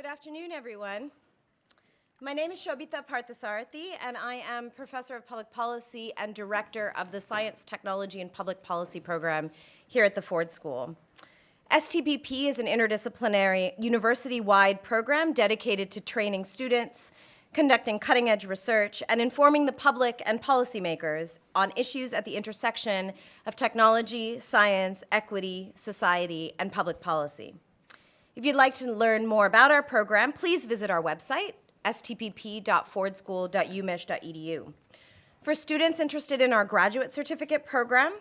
Good afternoon, everyone. My name is Shobita Parthasarathy, and I am Professor of Public Policy and Director of the Science, Technology, and Public Policy program here at the Ford School. STPP is an interdisciplinary, university-wide program dedicated to training students, conducting cutting-edge research, and informing the public and policymakers on issues at the intersection of technology, science, equity, society, and public policy. If you'd like to learn more about our program, please visit our website, stpp.fordschool.umich.edu. For students interested in our graduate certificate program,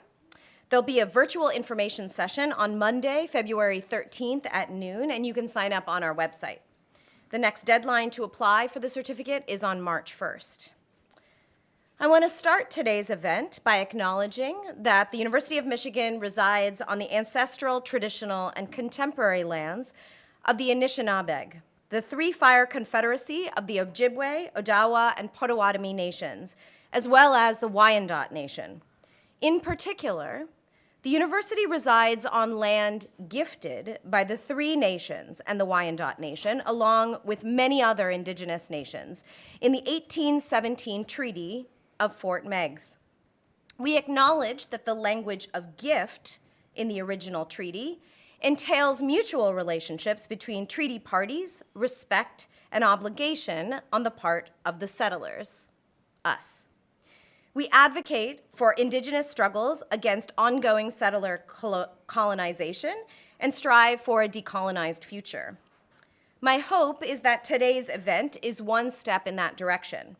there'll be a virtual information session on Monday, February 13th at noon, and you can sign up on our website. The next deadline to apply for the certificate is on March 1st. I want to start today's event by acknowledging that the University of Michigan resides on the ancestral, traditional, and contemporary lands of the Anishinaabeg, the Three Fire Confederacy of the Ojibwe, Odawa, and Potawatomi nations, as well as the Wyandot Nation. In particular, the university resides on land gifted by the three nations and the Wyandot Nation, along with many other indigenous nations, in the 1817 Treaty of Fort Meigs. We acknowledge that the language of gift in the original treaty entails mutual relationships between treaty parties, respect, and obligation on the part of the settlers, us. We advocate for indigenous struggles against ongoing settler colonization and strive for a decolonized future. My hope is that today's event is one step in that direction.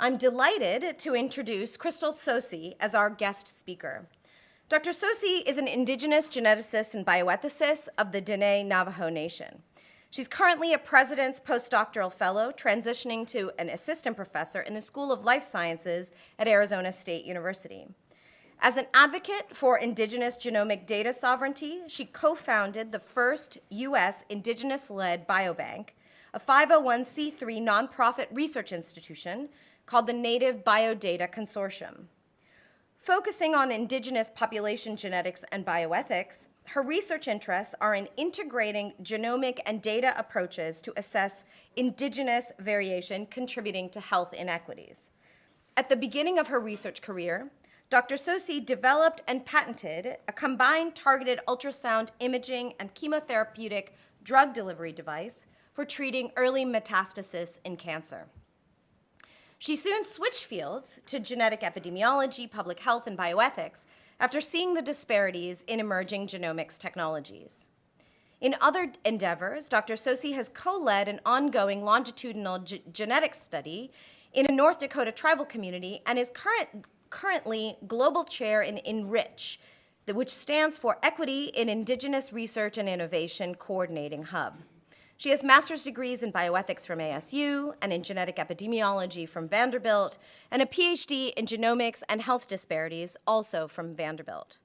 I'm delighted to introduce Crystal Tsosie as our guest speaker. Dr. Tsosie is an indigenous geneticist and bioethicist of the Dene Navajo Nation. She's currently a President's Postdoctoral Fellow, transitioning to an assistant professor in the School of Life Sciences at Arizona State University. As an advocate for indigenous genomic data sovereignty, she co-founded the first U.S. indigenous-led biobank, a 501c3 nonprofit research institution called the Native Biodata Consortium. Focusing on indigenous population genetics and bioethics, her research interests are in integrating genomic and data approaches to assess indigenous variation contributing to health inequities. At the beginning of her research career, Dr. Tsosie developed and patented a combined targeted ultrasound imaging and chemotherapeutic drug delivery device for treating early metastasis in cancer. She soon switched fields to genetic epidemiology, public health, and bioethics after seeing the disparities in emerging genomics technologies. In other endeavors, Dr. Tsosie has co-led an ongoing longitudinal genetics study in a North Dakota tribal community and is current, currently global chair in ENRICH, which stands for Equity in Indigenous Research and Innovation Coordinating Hub. She has master's degrees in bioethics from ASU and in genetic epidemiology from Vanderbilt, and a PhD in genomics and health disparities, also from Vanderbilt.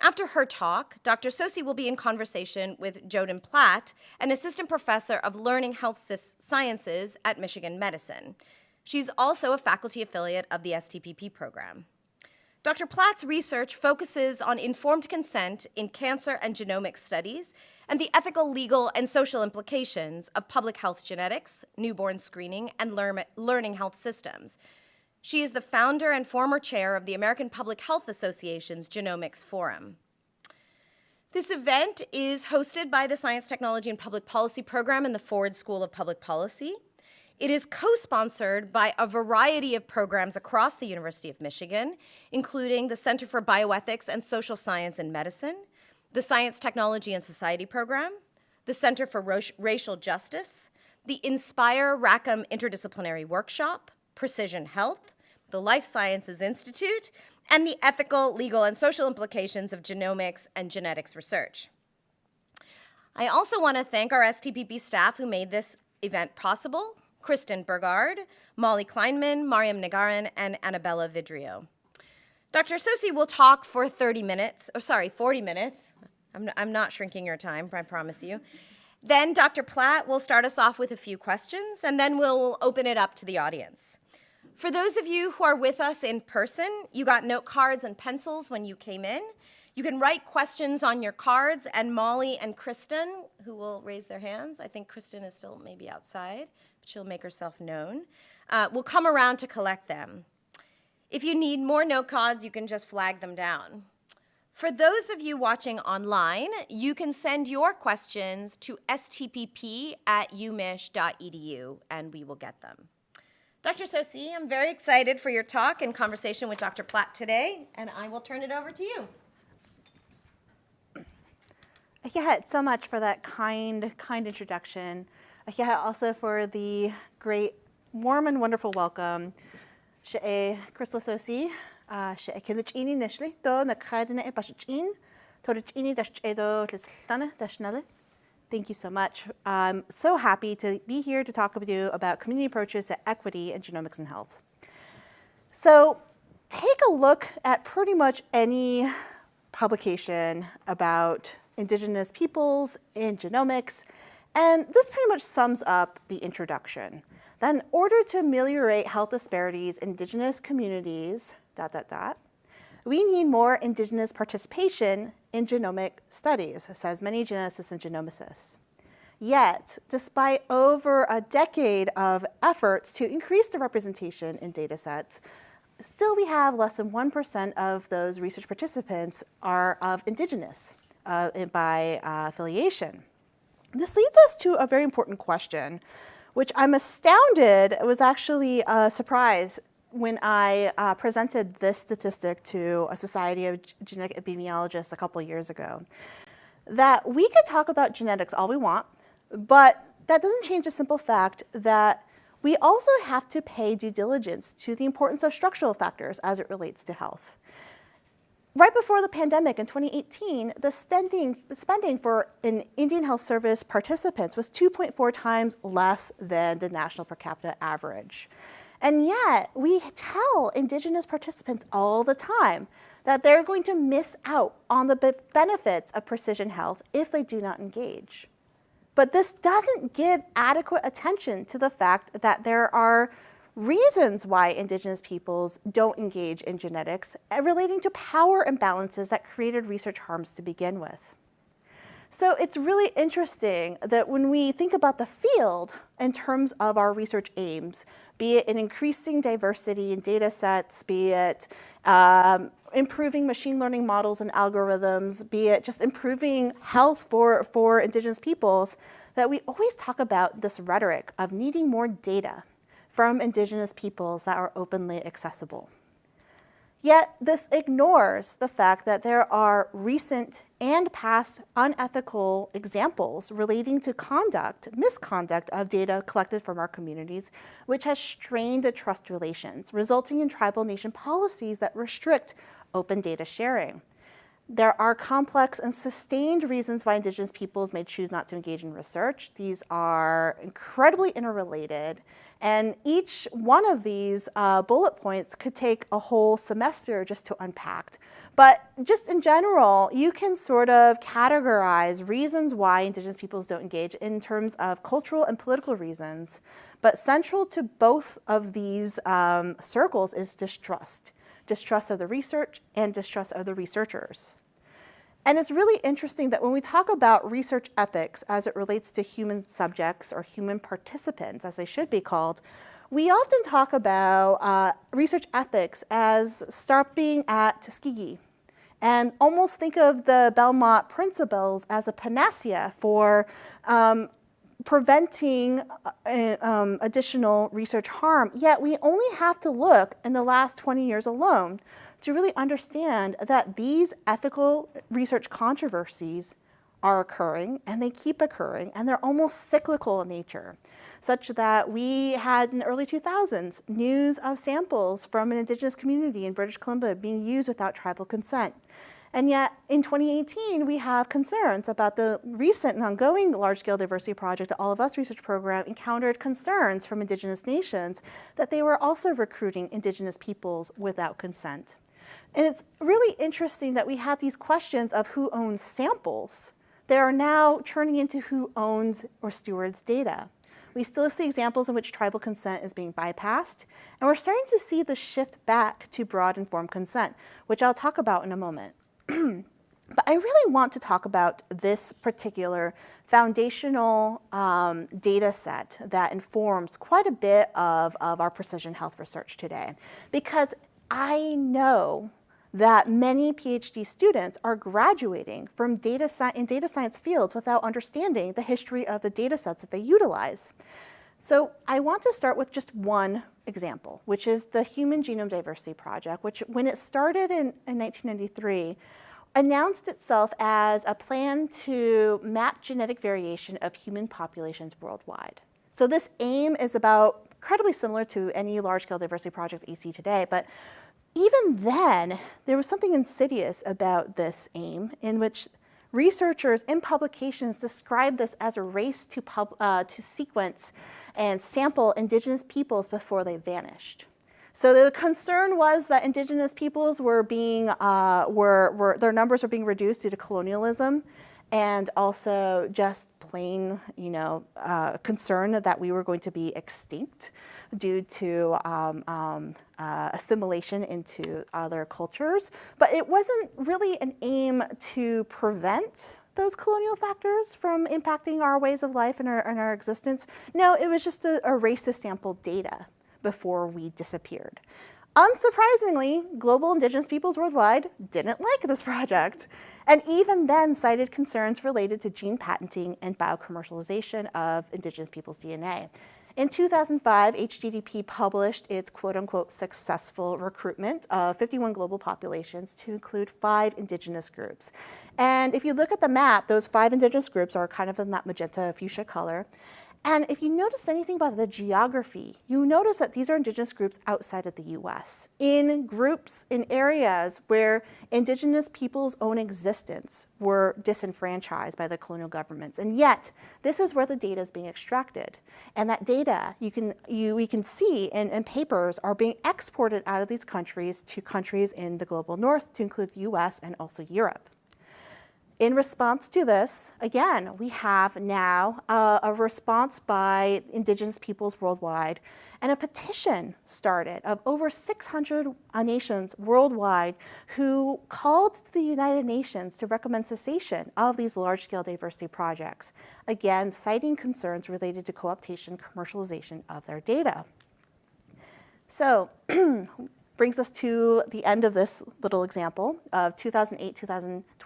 After her talk, Dr. Tsosie will be in conversation with Jodyn Platt, an assistant professor of learning health sciences at Michigan Medicine. She's also a faculty affiliate of the STPP program. Dr. Platt's research focuses on informed consent in cancer and genomic studies and the ethical, legal, and social implications of public health genetics, newborn screening, and learning health systems. She is the founder and former chair of the American Public Health Association's Genomics Forum. This event is hosted by the Science, Technology, and Public Policy program in the Ford School of Public Policy. It is co-sponsored by a variety of programs across the University of Michigan, including the Center for Bioethics and Social Science and Medicine, the Science, Technology, and Society Program, the Center for Racial Justice, the Inspire Rackham Interdisciplinary Workshop, Precision Health, the Life Sciences Institute, and the ethical, legal, and social implications of genomics and genetics research. I also want to thank our STPP staff who made this event possible, Kristen Bergard, Molly Kleinman, Mariam Nagarin, and Annabella Vidrio. Dr. Tsosie will talk for 30 minutes, or sorry, 40 minutes. I'm, I'm not shrinking your time, I promise you. Then Dr. Platt will start us off with a few questions, and then we'll open it up to the audience. For those of you who are with us in person, you got note cards and pencils when you came in. You can write questions on your cards, and Molly and Kristen, who will raise their hands, I think Kristen is still maybe outside, but she'll make herself known, uh, will come around to collect them. If you need more note cards, you can just flag them down. For those of you watching online, you can send your questions to stpp at umich.edu and we will get them. Dr. Tsosie, I'm very excited for your talk and conversation with Dr. Platt today, and I will turn it over to you. Yeah, so much for that kind, kind introduction. Yeah, also for the great, warm and wonderful welcome. She'e Crystal Tsosie, she'e kilich nishli, do na kaidina e bashichin, torichini dash edo lislana dash Thank you so much. I'm so happy to be here to talk with you about community approaches to equity and genomics and health. So take a look at pretty much any publication about indigenous peoples in genomics, and this pretty much sums up the introduction. That in order to ameliorate health disparities in indigenous communities, dot, dot, dot, we need more indigenous participation in genomic studies, says many geneticists and genomicists. Yet, despite over a decade of efforts to increase the representation in data sets, still we have less than 1% of those research participants are of indigenous uh, by uh, affiliation. This leads us to a very important question, which I'm astounded was actually a surprise when I uh, presented this statistic to a Society of Genetic Epidemiologists a couple years ago, that we could talk about genetics all we want, but that doesn't change the simple fact that we also have to pay due diligence to the importance of structural factors as it relates to health. Right before the pandemic in 2018, the spending, spending for an Indian Health Service participants was 2.4 times less than the national per capita average. And yet we tell indigenous participants all the time that they're going to miss out on the benefits of precision health if they do not engage. But this doesn't give adequate attention to the fact that there are reasons why indigenous peoples don't engage in genetics eh, relating to power imbalances that created research harms to begin with. So it's really interesting that when we think about the field in terms of our research aims, be it in increasing diversity in data sets, be it um, improving machine learning models and algorithms, be it just improving health for, for indigenous peoples, that we always talk about this rhetoric of needing more data from indigenous peoples that are openly accessible. Yet this ignores the fact that there are recent and past unethical examples relating to conduct, misconduct of data collected from our communities, which has strained the trust relations, resulting in tribal nation policies that restrict open data sharing. There are complex and sustained reasons why indigenous peoples may choose not to engage in research. These are incredibly interrelated and each one of these uh, bullet points could take a whole semester just to unpack. But just in general, you can sort of categorize reasons why indigenous peoples don't engage in terms of cultural and political reasons. But central to both of these um, circles is distrust. Distrust of the research and distrust of the researchers. And it's really interesting that when we talk about research ethics as it relates to human subjects or human participants, as they should be called, we often talk about uh, research ethics as stopping at Tuskegee and almost think of the Belmont principles as a panacea for um, preventing uh, um, additional research harm. Yet we only have to look in the last 20 years alone to really understand that these ethical research controversies are occurring and they keep occurring and they're almost cyclical in nature such that we had in the early 2000s news of samples from an indigenous community in British Columbia being used without tribal consent. And yet in 2018, we have concerns about the recent and ongoing large-scale diversity project, the All of Us research program encountered concerns from indigenous nations that they were also recruiting indigenous peoples without consent. And it's really interesting that we have these questions of who owns samples that are now turning into who owns or stewards data. We still see examples in which tribal consent is being bypassed, and we're starting to see the shift back to broad informed consent, which I'll talk about in a moment. But I really want to talk about this particular foundational um, data set that informs quite a bit of, of our precision health research today. Because I know that many PhD students are graduating from data in data science fields without understanding the history of the data sets that they utilize. So I want to start with just one example, which is the Human Genome Diversity Project, which when it started in, in 1993, announced itself as a plan to map genetic variation of human populations worldwide. So this aim is about incredibly similar to any large-scale diversity project that you see today, but even then, there was something insidious about this aim in which researchers in publications described this as a race to, pub, uh, to sequence and sample indigenous peoples before they vanished. So the concern was that indigenous peoples were being, uh, were, were, their numbers were being reduced due to colonialism and also just plain, you know, uh, concern that we were going to be extinct due to um, um, uh, assimilation into other cultures. But it wasn't really an aim to prevent those colonial factors from impacting our ways of life and our, and our existence. No, it was just a, a race to sample data before we disappeared. Unsurprisingly, global indigenous peoples worldwide didn't like this project, and even then cited concerns related to gene patenting and biocommercialization of indigenous peoples' DNA. In 2005, HGDP published its quote-unquote successful recruitment of 51 global populations to include five indigenous groups. And if you look at the map, those five indigenous groups are kind of in that magenta fuchsia color. And if you notice anything about the geography, you notice that these are indigenous groups outside of the US, in groups, in areas where indigenous people's own existence were disenfranchised by the colonial governments. And yet, this is where the data is being extracted. And that data, you can, you, we can see in, in papers, are being exported out of these countries to countries in the global north, to include the US and also Europe. In response to this, again, we have now uh, a response by indigenous peoples worldwide and a petition started of over 600 uh, nations worldwide who called to the United Nations to recommend cessation of these large-scale diversity projects, again, citing concerns related to co-optation commercialization of their data. So brings us to the end of this little example of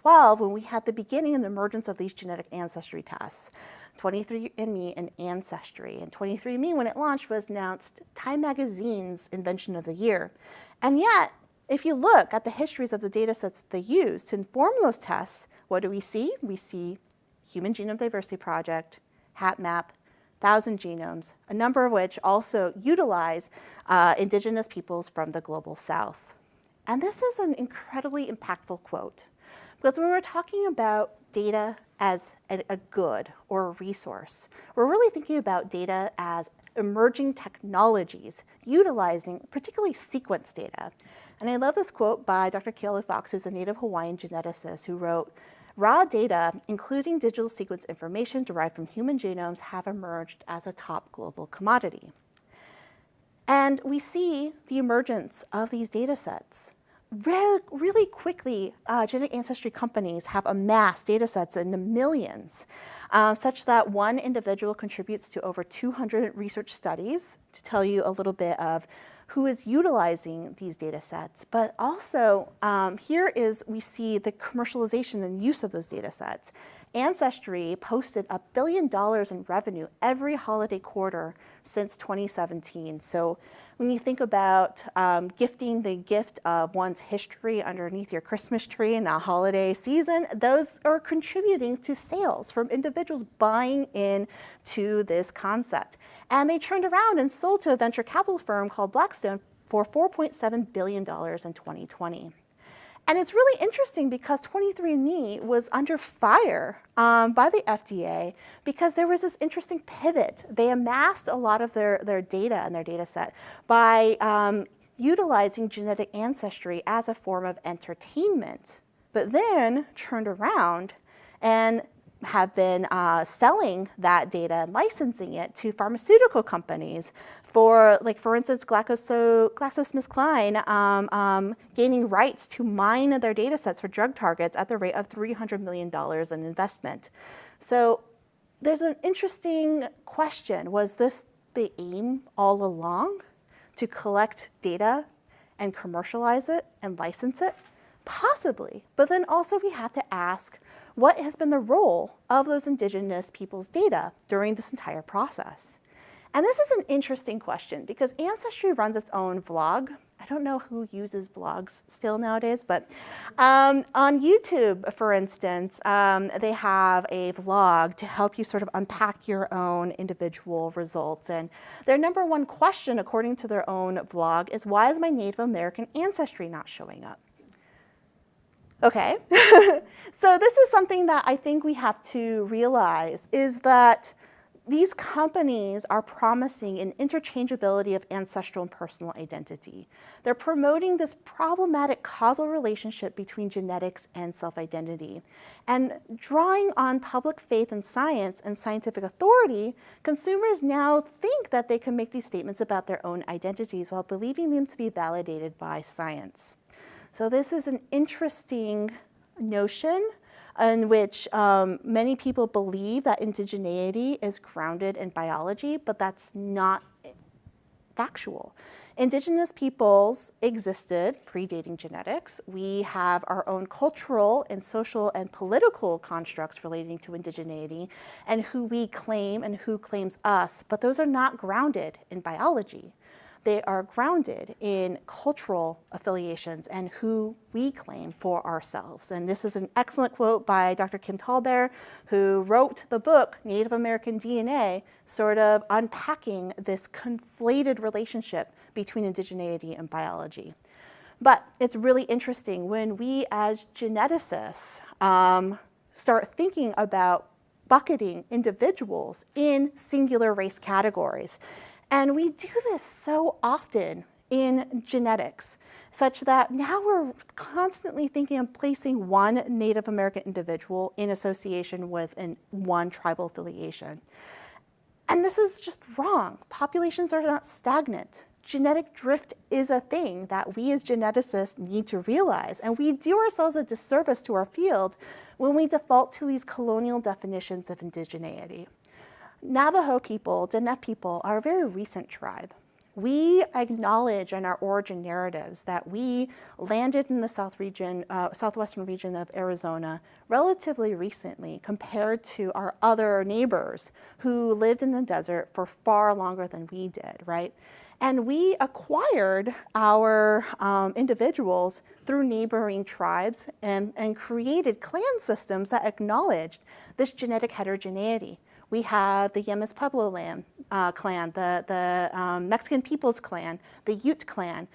2008-2012 when we had the beginning and the emergence of these genetic ancestry tests. 23andMe and Ancestry. And 23andMe, when it launched, was announced Time Magazine's Invention of the Year. And yet, if you look at the histories of the data sets that they use to inform those tests, what do we see? We see Human Genome Diversity Project, HapMap, 1,000 genomes, a number of which also utilize uh, indigenous peoples from the global south. And this is an incredibly impactful quote, because when we're talking about data as a, good or a resource, we're really thinking about data as emerging technologies utilizing particularly sequence data. And I love this quote by Dr. Keolu Fox, who's a native Hawaiian geneticist, who wrote, Raw data, including digital sequence information derived from human genomes, have emerged as a top global commodity. And we see the emergence of these data sets. Really, really quickly, uh, genetic ancestry companies have amassed data sets in the millions, uh, such that one individual contributes to over 200 research studies to tell you a little bit of who is utilizing these data sets. But also um, here is, we see the commercialization and use of those data sets. Ancestry posted a billion dollars in revenue every holiday quarter since 2017. So when you think about um, gifting the gift of one's history underneath your Christmas tree in a holiday season, those are contributing to sales from individuals buying in to this concept. And they turned around and sold to a venture capital firm called Blackstone for $4.7 billion in 2020. And it's really interesting because 23andMe was under fire um, by the FDA because there was this interesting pivot. They amassed a lot of their, their data and their data set by um, utilizing genetic ancestry as a form of entertainment, but then turned around and have been uh, selling that data and licensing it to pharmaceutical companies for, like, for instance, Glaxo, GlaxoSmithKline um, um, gaining rights to mine their data sets for drug targets at the rate of $300 million in investment. So there's an interesting question. Was this the aim all along to collect data and commercialize it and license it? Possibly, but then also we have to ask, what has been the role of those indigenous people's data during this entire process? And this is an interesting question because Ancestry runs its own vlog. I don't know who uses vlogs still nowadays, but um, on YouTube, for instance, um, they have a vlog to help you sort of unpack your own individual results. And their number one question, according to their own vlog, is why is my Native American ancestry not showing up? Okay, so this is something that I think we have to realize is that these companies are promising an interchangeability of ancestral and personal identity. They're promoting this problematic causal relationship between genetics and self-identity. And drawing on public faith in science and scientific authority, consumers now think that they can make these statements about their own identities while believing them to be validated by science. So this is an interesting notion in which um, many people believe that indigeneity is grounded in biology, but that's not factual. Indigenous peoples existed predating genetics. We have our own cultural and social and political constructs relating to indigeneity and who we claim and who claims us, but those are not grounded in biology they are grounded in cultural affiliations and who we claim for ourselves. And this is an excellent quote by Dr. Kim TallBear, who wrote the book, Native American DNA, sort of unpacking this conflated relationship between indigeneity and biology. But it's really interesting when we as geneticists um, start thinking about bucketing individuals in singular race categories. And we do this so often in genetics, such that now we're constantly thinking of placing one Native American individual in association with an, one tribal affiliation. And this is just wrong. Populations are not stagnant. Genetic drift is a thing that we as geneticists need to realize. And we do ourselves a disservice to our field when we default to these colonial definitions of indigeneity. Navajo people, Diné people, are a very recent tribe. We acknowledge in our origin narratives that we landed in the south region, uh, southwestern region of Arizona relatively recently compared to our other neighbors who lived in the desert for far longer than we did, right? And we acquired our um, individuals through neighboring tribes and, and created clan systems that acknowledged this genetic heterogeneity. We have the Jemez Pueblo land, uh, clan, the, the um, Mexican Peoples clan, the Ute clan.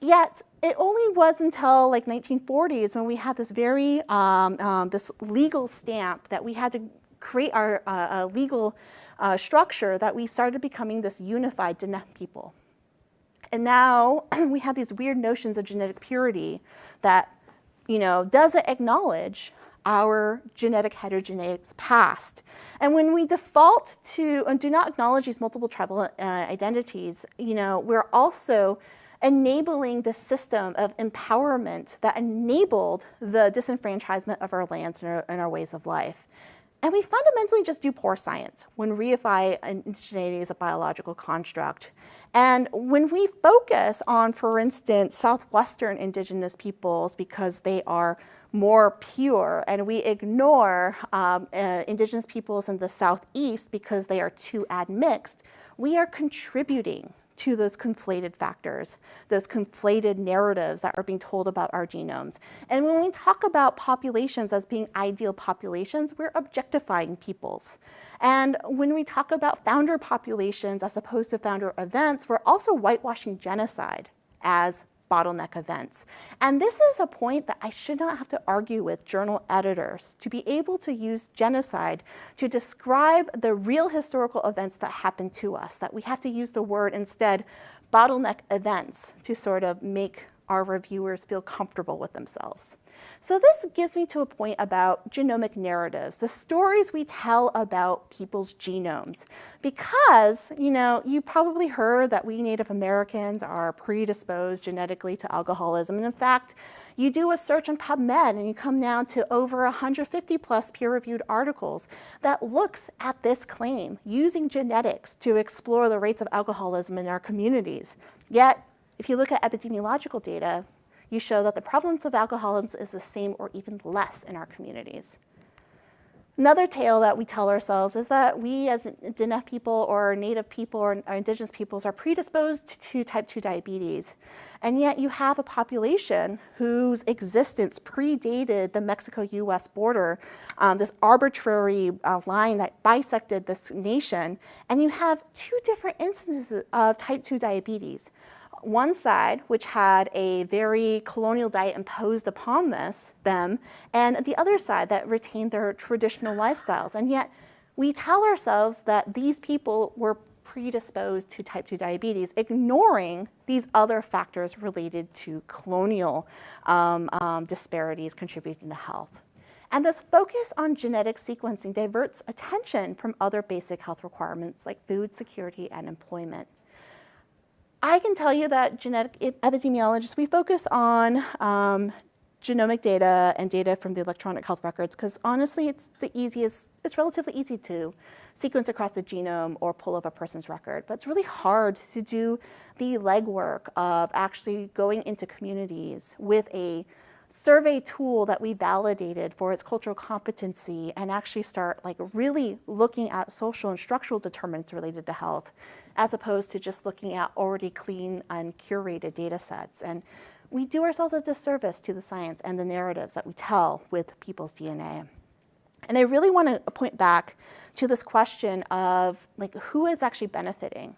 Yet it only was until like 1940s when we had this very, um, um, this legal stamp that we had to create our uh, legal uh, structure that we started becoming this unified Diné people. And now we have these weird notions of genetic purity that, you know, doesn't acknowledge our genetic heterogeneous past. And when we default to and do not acknowledge these multiple tribal uh, identities, you know, we're also enabling the system of empowerment that enabled the disenfranchisement of our lands and our, and our ways of life. And we fundamentally just do poor science when reify indigeneity as a biological construct. And when we focus on, for instance, Southwestern indigenous peoples because they are more pure, and we ignore um, uh, indigenous peoples in the Southeast because they are too admixed, we are contributing to those conflated factors, those conflated narratives that are being told about our genomes. And when we talk about populations as being ideal populations, we're objectifying peoples. And when we talk about founder populations as opposed to founder events, we're also whitewashing genocide as bottleneck events. And this is a point that I should not have to argue with journal editors to be able to use genocide to describe the real historical events that happen to us, that we have to use the word instead bottleneck events to sort of make our reviewers feel comfortable with themselves. So this gives me to a point about genomic narratives, the stories we tell about people's genomes. Because, you know, you probably heard that we Native Americans are predisposed genetically to alcoholism. And in fact, you do a search on PubMed and you come down to over 150 plus peer-reviewed articles that looks at this claim using genetics to explore the rates of alcoholism in our communities. Yet, if you look at epidemiological data, you show that the prevalence of alcoholism is the same or even less in our communities. Another tale that we tell ourselves is that we as Diné people or Native people or, or Indigenous peoples are predisposed to type 2 diabetes. And yet you have a population whose existence predated the Mexico-US border, um, this arbitrary uh, line that bisected this nation, and you have two different instances of type 2 diabetes one side, which had a very colonial diet imposed upon this, them, and the other side that retained their traditional lifestyles. And yet we tell ourselves that these people were predisposed to type 2 diabetes, ignoring these other factors related to colonial um, um, disparities contributing to health. And this focus on genetic sequencing diverts attention from other basic health requirements like food security and employment. I can tell you that genetic epidemiologists, we focus on um, genomic data and data from the electronic health records because honestly, it's the easiest, it's relatively easy to sequence across the genome or pull up a person's record. But it's really hard to do the legwork of actually going into communities with a survey tool that we validated for its cultural competency and actually start like really looking at social and structural determinants related to health as opposed to just looking at already clean and curated data sets. And we do ourselves a disservice to the science and the narratives that we tell with people's DNA. And I really want to point back to this question of like who is actually benefiting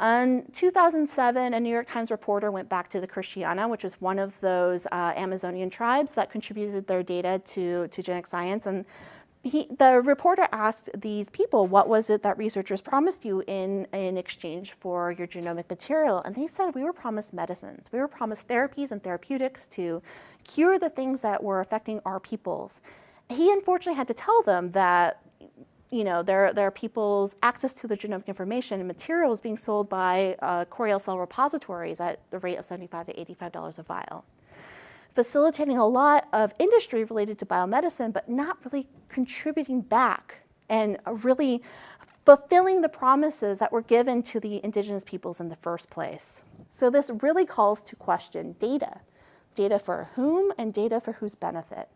in 2007, a New York Times reporter went back to the Karitiana, which is one of those uh, Amazonian tribes that contributed their data to, to genetic science. And he, the reporter asked these people, what was it that researchers promised you in, in exchange for your genomic material? And they said, we were promised medicines. We were promised therapies and therapeutics to cure the things that were affecting our peoples. He unfortunately had to tell them that you know, there, there are people's access to the genomic information and materials being sold by uh, Coriell cell repositories at the rate of 75 to $85 a vial. Facilitating a lot of industry related to biomedicine, but not really contributing back and really fulfilling the promises that were given to the indigenous peoples in the first place. So this really calls to question data. Data for whom and data for whose benefit.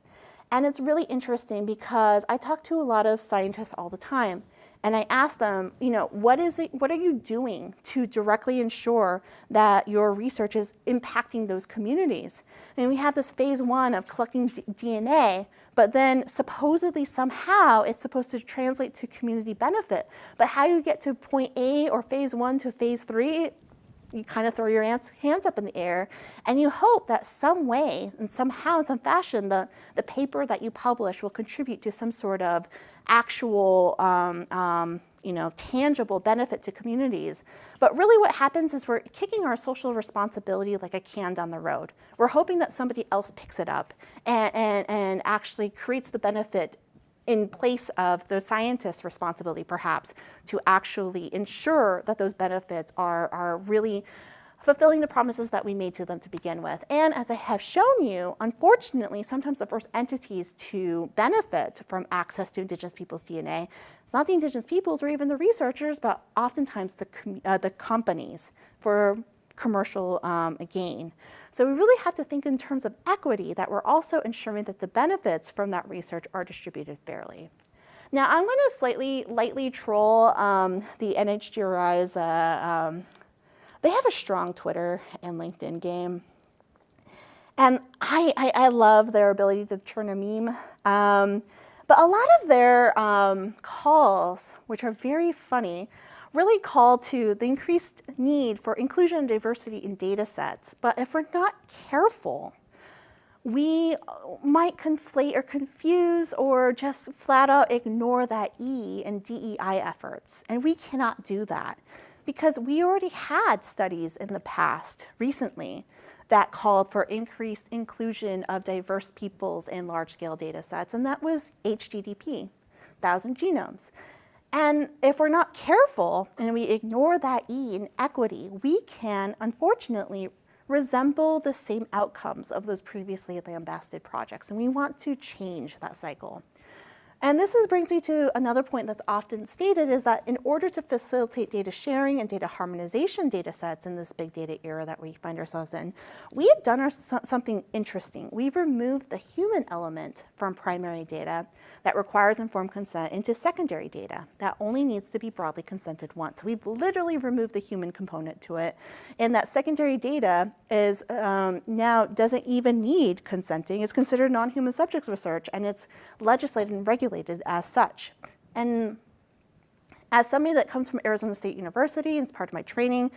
And it's really interesting because I talk to a lot of scientists all the time and I ask them, you know, what is it, what are you doing to directly ensure that your research is impacting those communities? And we have this phase one of collecting DNA, but then supposedly somehow it's supposed to translate to community benefit. But how you get to point A or phase one to phase three, you kind of throw your hands up in the air and you hope that some way and somehow, some fashion, the, the paper that you publish will contribute to some sort of actual, um, um, you know, tangible benefit to communities. But really what happens is we're kicking our social responsibility like a can down the road. We're hoping that somebody else picks it up and, and, and actually creates the benefit in place of the scientist's responsibility, perhaps, to actually ensure that those benefits are, are really fulfilling the promises that we made to them to begin with. And as I have shown you, unfortunately, sometimes the first entities to benefit from access to indigenous people's DNA, it's not the indigenous peoples or even the researchers, but oftentimes the, uh, the companies for commercial um, gain. So we really have to think in terms of equity that we're also ensuring that the benefits from that research are distributed fairly. Now I'm going to slightly lightly troll um, the NHGRI's, uh, um, they have a strong Twitter and LinkedIn game. And I, I, I love their ability to turn a meme. Um, but a lot of their um, calls, which are very funny, really call to the increased need for inclusion and diversity in data sets. But if we're not careful, we might conflate or confuse or just flat out ignore that E in DEI efforts. And we cannot do that because we already had studies in the past recently that called for increased inclusion of diverse peoples in large-scale data sets, and that was HGDP, 1,000 genomes. And if we're not careful and we ignore that E in equity, we can unfortunately resemble the same outcomes of those previously lambasted projects, and we want to change that cycle. And this is, brings me to another point that's often stated is that in order to facilitate data sharing and data harmonization data sets in this big data era that we find ourselves in, we have done our, something interesting. We've removed the human element from primary data that requires informed consent into secondary data that only needs to be broadly consented once. We've literally removed the human component to it. And that secondary data is um, now doesn't even need consenting. It's considered non-human subjects research and it's legislated and regulated as such. And as somebody that comes from Arizona State University and it's part of my training,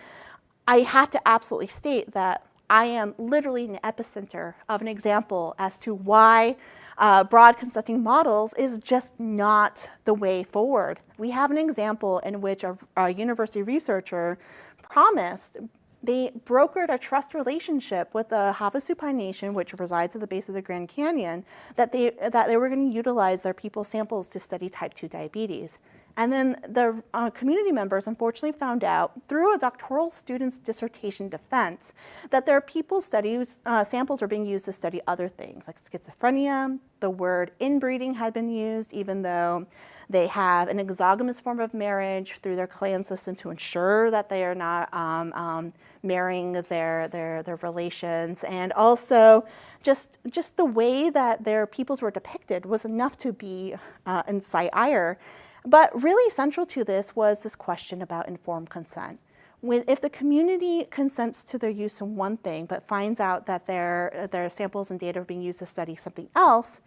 I have to absolutely state that I am literally in the epicenter of an example as to why uh, broad consenting models is just not the way forward. We have an example in which a, a university researcher promised they brokered a trust relationship with the Havasupai Nation, which resides at the base of the Grand Canyon, that they, that they were going to utilize their people samples to study type 2 diabetes. And then the uh, community members unfortunately found out through a doctoral student's dissertation defense that their people studies uh, samples were being used to study other things like schizophrenia. The word inbreeding had been used even though they have an exogamous form of marriage through their clan system to ensure that they are not um, um, marrying their, their, their relations. And also just, just the way that their peoples were depicted was enough to be uh, incite ire. But really central to this was this question about informed consent. If the community consents to their use in one thing, but finds out that their, their samples and data are being used to study something else,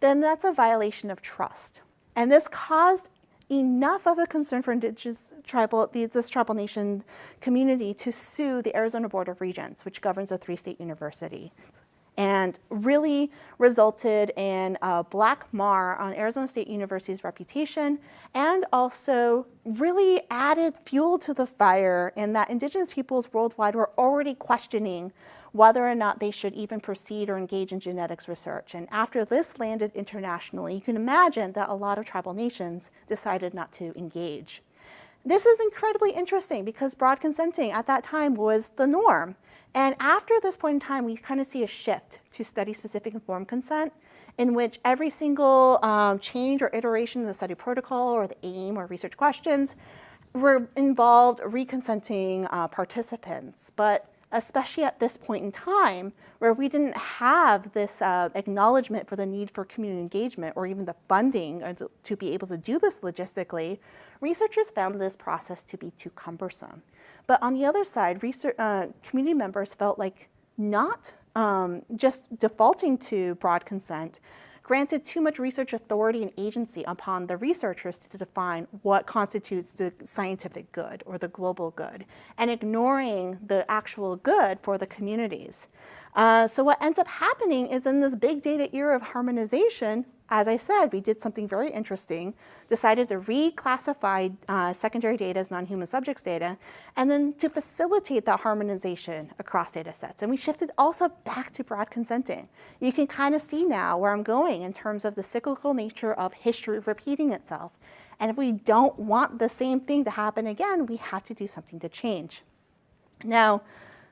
then that's a violation of trust. And this caused enough of a concern for indigenous tribal, this tribal nation community to sue the Arizona Board of Regents, which governs a three-state university and really resulted in a black mar on Arizona State University's reputation and also really added fuel to the fire in that indigenous peoples worldwide were already questioning whether or not they should even proceed or engage in genetics research. And after this landed internationally, you can imagine that a lot of tribal nations decided not to engage. This is incredibly interesting because broad consenting at that time was the norm. And after this point in time, we kind of see a shift to study-specific informed consent in which every single um, change or iteration of the study protocol or the aim or research questions were involved reconsenting uh, participants. But especially at this point in time where we didn't have this uh, acknowledgement for the need for community engagement or even the funding the, to be able to do this logistically, researchers found this process to be too cumbersome. But on the other side, research, uh, community members felt like not um, just defaulting to broad consent, granted too much research authority and agency upon the researchers to define what constitutes the scientific good or the global good, and ignoring the actual good for the communities. Uh, so what ends up happening is in this big data era of harmonization, as I said, we did something very interesting, decided to reclassify uh, secondary data as non-human subjects data, and then to facilitate that harmonization across data sets. And we shifted also back to broad consenting. You can kind of see now where I'm going in terms of the cyclical nature of history repeating itself. And if we don't want the same thing to happen again, we have to do something to change. Now,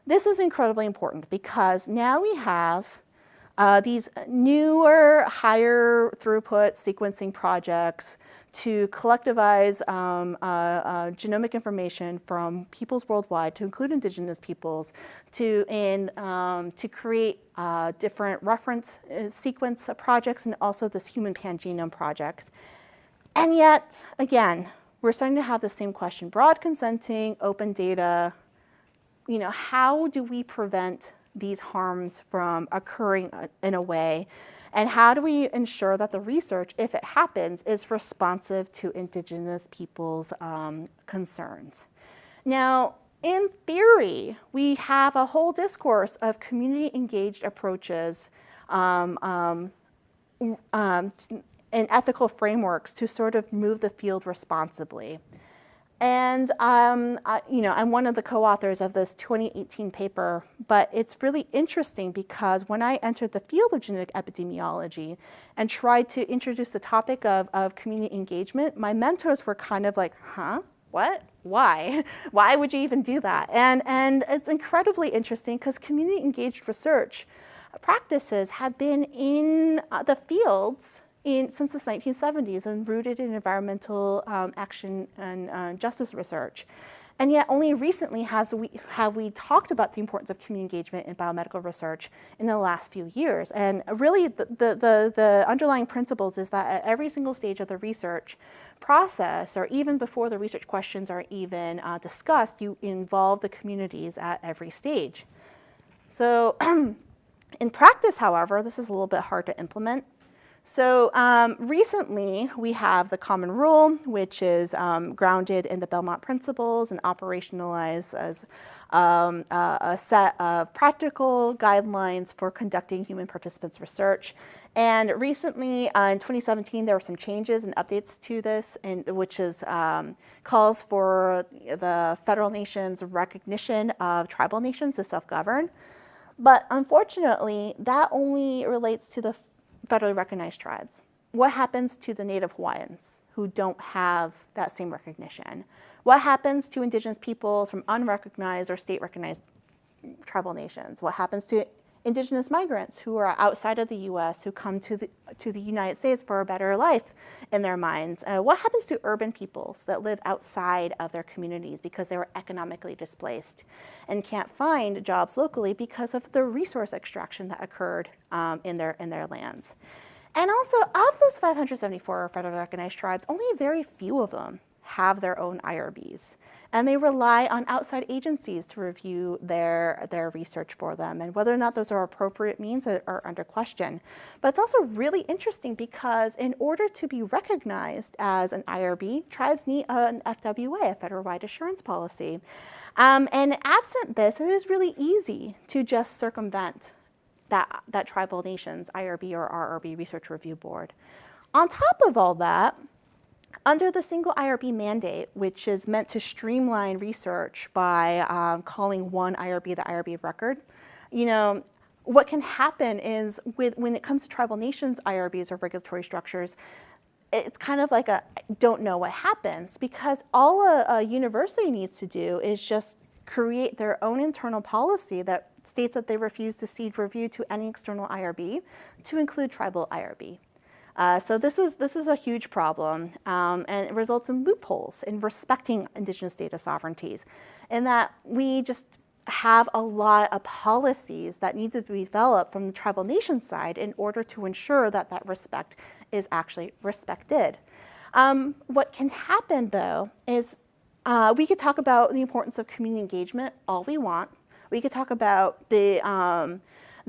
this is incredibly important because now we have uh, these newer, higher throughput sequencing projects to collectivize um, uh, uh, genomic information from peoples worldwide, to include indigenous peoples, to, in, um, to create uh, different reference uh, sequence projects and also this human pangenome project. And yet, again, we're starting to have the same question. Broad consenting, open data, you know, how do we prevent these harms from occurring uh, in a way? And how do we ensure that the research, if it happens, is responsive to indigenous people's um, concerns? Now, in theory, we have a whole discourse of community engaged approaches um, um, um, and ethical frameworks to sort of move the field responsibly. And um, I, you know, I'm one of the co-authors of this 2018 paper, but it's really interesting because when I entered the field of genetic epidemiology and tried to introduce the topic of, of community engagement, my mentors were kind of like, huh, what? Why? Why would you even do that? And, and it's incredibly interesting because community engaged research practices have been in uh, the fields in, since the 1970s and rooted in environmental um, action and uh, justice research. And yet only recently has we, have we talked about the importance of community engagement in biomedical research in the last few years. And really the, the, the, underlying principles is that at every single stage of the research process, or even before the research questions are even uh, discussed, you involve the communities at every stage. So in practice, however, this is a little bit hard to implement. So um, recently we have the common rule, which is um, grounded in the Belmont principles and operationalized as um, uh, a set of practical guidelines for conducting human participants research. And recently, uh, in 2017, there were some changes and updates to this, in, which is um, calls for the federal nation's recognition of tribal nations to self-govern. But unfortunately, that only relates to the federally recognized tribes. What happens to the Native Hawaiians who don't have that same recognition? What happens to indigenous peoples from unrecognized or state recognized tribal nations? What happens to indigenous migrants who are outside of the US who come to the, to the United States for a better life in their minds? Uh, what happens to urban peoples that live outside of their communities because they were economically displaced and can't find jobs locally because of the resource extraction that occurred um, in, their, in their lands? And also, of those 574 federally recognized tribes, only very few of them have their own IRBs. And they rely on outside agencies to review their, their research for them. And whether or not those are appropriate means are, are under question. But it's also really interesting because in order to be recognized as an IRB, tribes need an FWA, a federal-wide assurance policy. Um, and absent this, it is really easy to just circumvent that, that tribal nation's IRB or RRB research review board. On top of all that, under the single IRB mandate, which is meant to streamline research by um, calling one IRB the IRB of record, you know, what can happen is with, when it comes to tribal nations IRBs or regulatory structures, it's kind of like a don't know what happens because all a, a university needs to do is just create their own internal policy that states that they refuse to cede review to any external IRB to include tribal IRB. Uh, so this is, this is a huge problem, um, and it results in loopholes in respecting indigenous data sovereignties, in that we just have a lot of policies that need to be developed from the tribal nation side in order to ensure that that respect is actually respected. Um, what can happen though is uh, we could talk about the importance of community engagement all we want. We could talk about the um,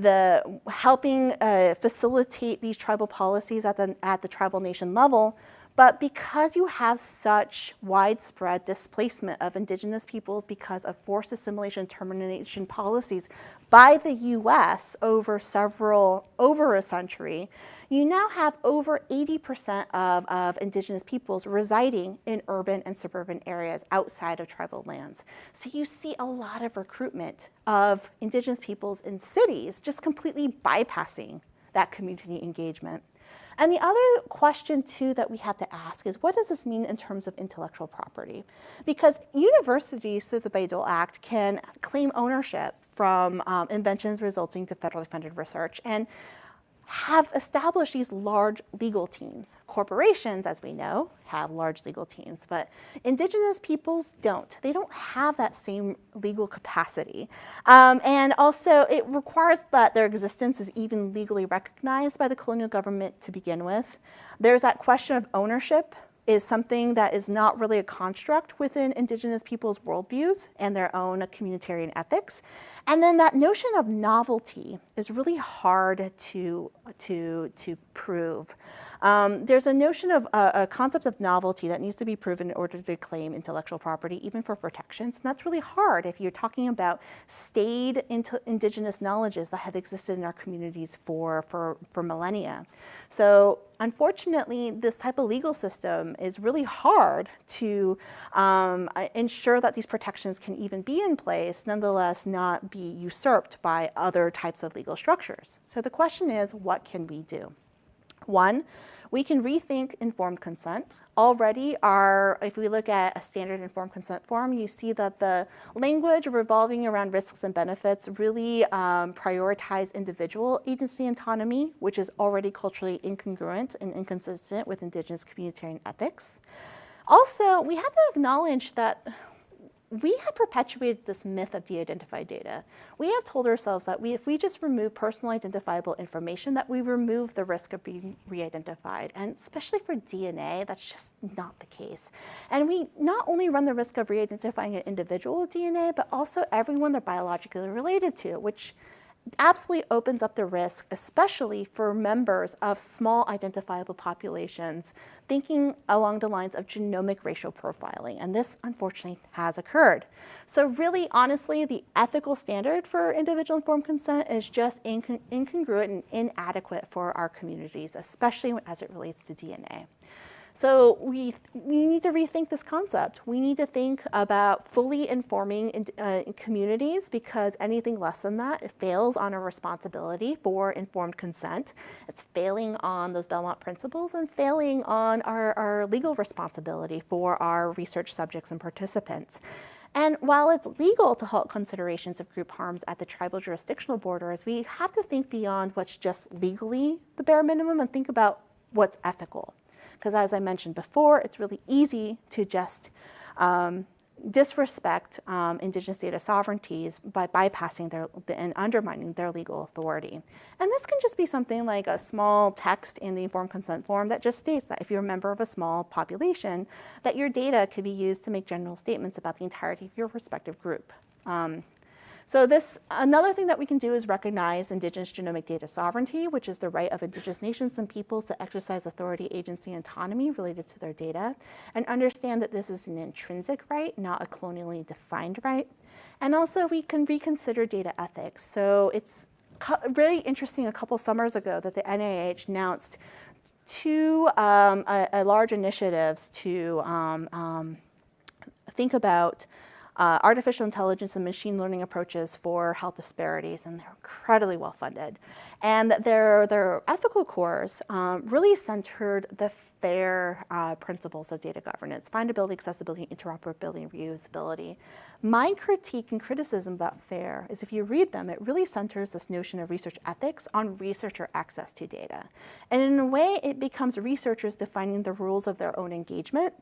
the helping uh, facilitate these tribal policies at the, at the tribal nation level. But because you have such widespread displacement of indigenous peoples because of forced assimilation and termination policies by the US over several, over a century, you now have over 80% of, of indigenous peoples residing in urban and suburban areas outside of tribal lands. So you see a lot of recruitment of indigenous peoples in cities just completely bypassing that community engagement. And the other question too that we have to ask is what does this mean in terms of intellectual property? Because universities through the Bayh-Dole Act can claim ownership from um, inventions resulting to federally funded research. And have established these large legal teams. Corporations, as we know, have large legal teams, but indigenous peoples don't. They don't have that same legal capacity. Um, and also, it requires that their existence is even legally recognized by the colonial government to begin with. There's that question of ownership is something that is not really a construct within indigenous people's worldviews and their own communitarian ethics. And then that notion of novelty is really hard to, to, to prove. Um, there's a notion of uh, a concept of novelty that needs to be proven in order to claim intellectual property, even for protections. And that's really hard if you're talking about staid indigenous knowledges that have existed in our communities for, for, for millennia. So unfortunately, this type of legal system is really hard to um, uh, ensure that these protections can even be in place, nonetheless not be usurped by other types of legal structures. So the question is, what can we do? One, we can rethink informed consent. Already, our, if we look at a standard informed consent form, you see that the language revolving around risks and benefits really um, prioritize individual agency autonomy, which is already culturally incongruent and inconsistent with indigenous communitarian ethics. Also, we have to acknowledge that we have perpetuated this myth of de-identified data. We have told ourselves that we, if we just remove personal identifiable information, that we remove the risk of being re-identified. And especially for DNA, that's just not the case. And we not only run the risk of re-identifying an individual DNA, but also everyone they're biologically related to, which absolutely opens up the risk, especially for members of small identifiable populations, thinking along the lines of genomic racial profiling. And this, unfortunately, has occurred. So really, honestly, the ethical standard for individual informed consent is just incon incongruent and inadequate for our communities, especially as it relates to DNA. So we, we need to rethink this concept. We need to think about fully informing in, uh, communities because anything less than that it fails on a responsibility for informed consent. It's failing on those Belmont principles and failing on our, our legal responsibility for our research subjects and participants. And while it's legal to halt considerations of group harms at the tribal jurisdictional borders, we have to think beyond what's just legally the bare minimum and think about what's ethical. Because as I mentioned before, it's really easy to just um, disrespect um, indigenous data sovereignties by bypassing their and undermining their legal authority. And this can just be something like a small text in the informed consent form that just states that if you're a member of a small population, that your data could be used to make general statements about the entirety of your respective group. Um, so this, another thing that we can do is recognize indigenous genomic data sovereignty, which is the right of indigenous nations and peoples to exercise authority, agency, and autonomy related to their data, and understand that this is an intrinsic right, not a colonially defined right. And also we can reconsider data ethics. So it's really interesting a couple summers ago that the NIH announced two um, a, a large initiatives to um, um, think about uh, artificial intelligence and machine learning approaches for health disparities, and they're incredibly well funded. And their, their ethical cores um, really centered the FAIR uh, principles of data governance, findability, accessibility, interoperability, and reusability. My critique and criticism about FAIR is if you read them, it really centers this notion of research ethics on researcher access to data. And in a way, it becomes researchers defining the rules of their own engagement.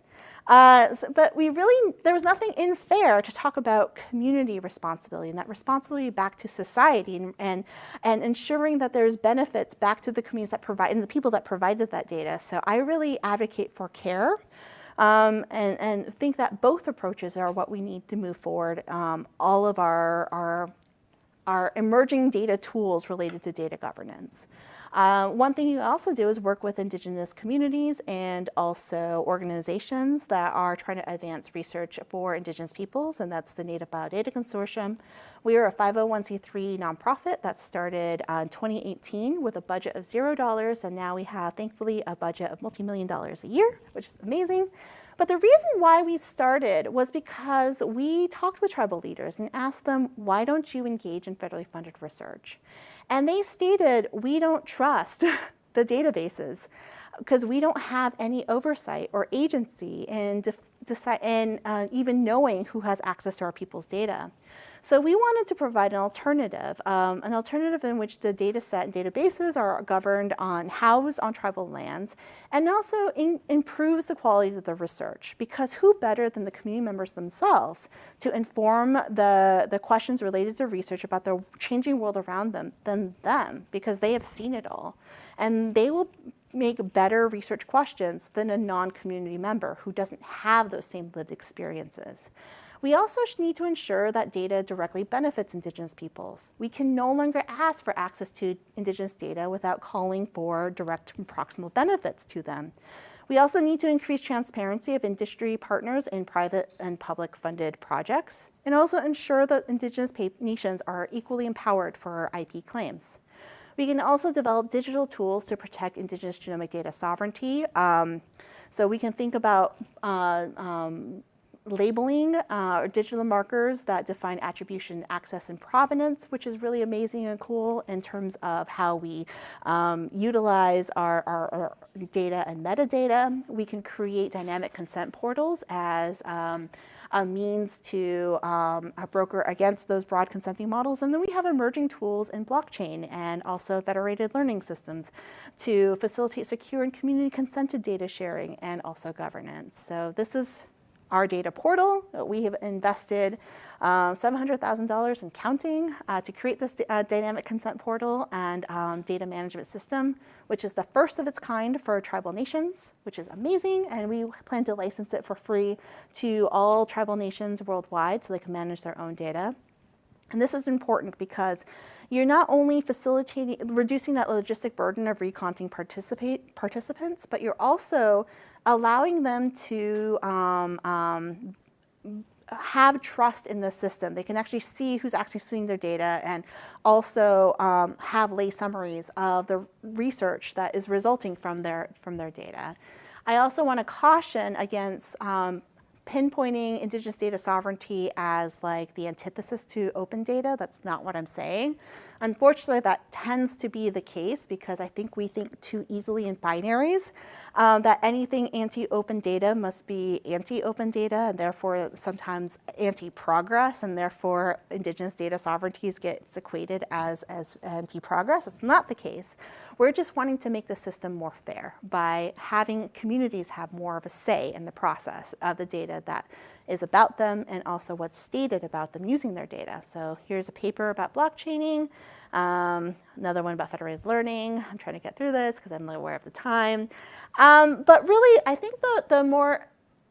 Uh, but we really, there was nothing in FAIR to talk about community responsibility and that responsibility back to society and, and, and ensuring that there's benefits back to the communities that provide and the people that provided that data. So I really advocate for care um, and, and think that both approaches are what we need to move forward um, all of our, our, our emerging data tools related to data governance. Uh, one thing you also do is work with indigenous communities and also organizations that are trying to advance research for indigenous peoples, and that's the Native Biodata Consortium. We are a 501c3 nonprofit that started uh, in 2018 with a budget of $0, and now we have, thankfully, a budget of multi-million dollars a year, which is amazing. But the reason why we started was because we talked with tribal leaders and asked them, why don't you engage in federally funded research? And they stated, we don't trust the databases because we don't have any oversight or agency in, in uh, even knowing who has access to our people's data. So we wanted to provide an alternative, um, an alternative in which the data set and databases are governed on housed on tribal lands and also in, improves the quality of the research because who better than the community members themselves to inform the, the questions related to research about the changing world around them than them because they have seen it all. And they will make better research questions than a non-community member who doesn't have those same lived experiences. We also need to ensure that data directly benefits Indigenous peoples. We can no longer ask for access to Indigenous data without calling for direct and proximal benefits to them. We also need to increase transparency of industry partners in private and public funded projects, and also ensure that Indigenous nations are equally empowered for IP claims. We can also develop digital tools to protect indigenous genomic data sovereignty. Um, so we can think about uh, um, labeling uh, or digital markers that define attribution, access, and provenance, which is really amazing and cool in terms of how we um, utilize our, our, our, data and metadata. We can create dynamic consent portals as um, a means to um, a broker against those broad consenting models. And then we have emerging tools in blockchain and also federated learning systems to facilitate secure and community consented data sharing and also governance. So this is our data portal. We have invested um, $700,000 in counting uh, to create this uh, dynamic consent portal and um, data management system, which is the first of its kind for tribal nations, which is amazing. And we plan to license it for free to all tribal nations worldwide so they can manage their own data. And this is important because you're not only facilitating, reducing that logistic burden of recounting participants, but you're also allowing them to um, um, have trust in the system. They can actually see who's actually seeing their data and also um, have lay summaries of the research that is resulting from their, from their data. I also want to caution against um, pinpointing indigenous data sovereignty as like the antithesis to open data. That's not what I'm saying. Unfortunately, that tends to be the case because I think we think too easily in binaries, um, that anything anti-open data must be anti-open data and therefore sometimes anti-progress and therefore indigenous data sovereignties gets equated as, as anti-progress. It's not the case. We're just wanting to make the system more fair by having communities have more of a say in the process of the data that is about them and also what's stated about them using their data. So here's a paper about blockchaining, um, another one about federated learning. I'm trying to get through this because I'm aware of the time. Um, but really, I think the, the more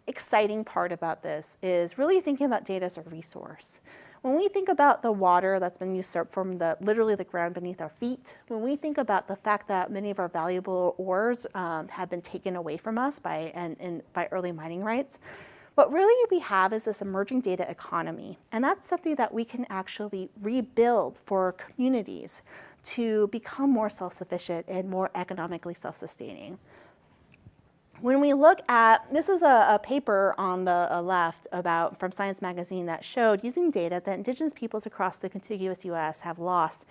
exciting part about this is really thinking about data as a resource. When we think about the water that's been usurped from the literally the ground beneath our feet, when we think about the fact that many of our valuable ores um, have been taken away from us by and, and by early mining rights, what really we have is this emerging data economy, and that's something that we can actually rebuild for communities to become more self-sufficient and more economically self-sustaining. When we look at, this is a, a paper on the uh, left about from Science Magazine that showed using data that indigenous peoples across the contiguous US have lost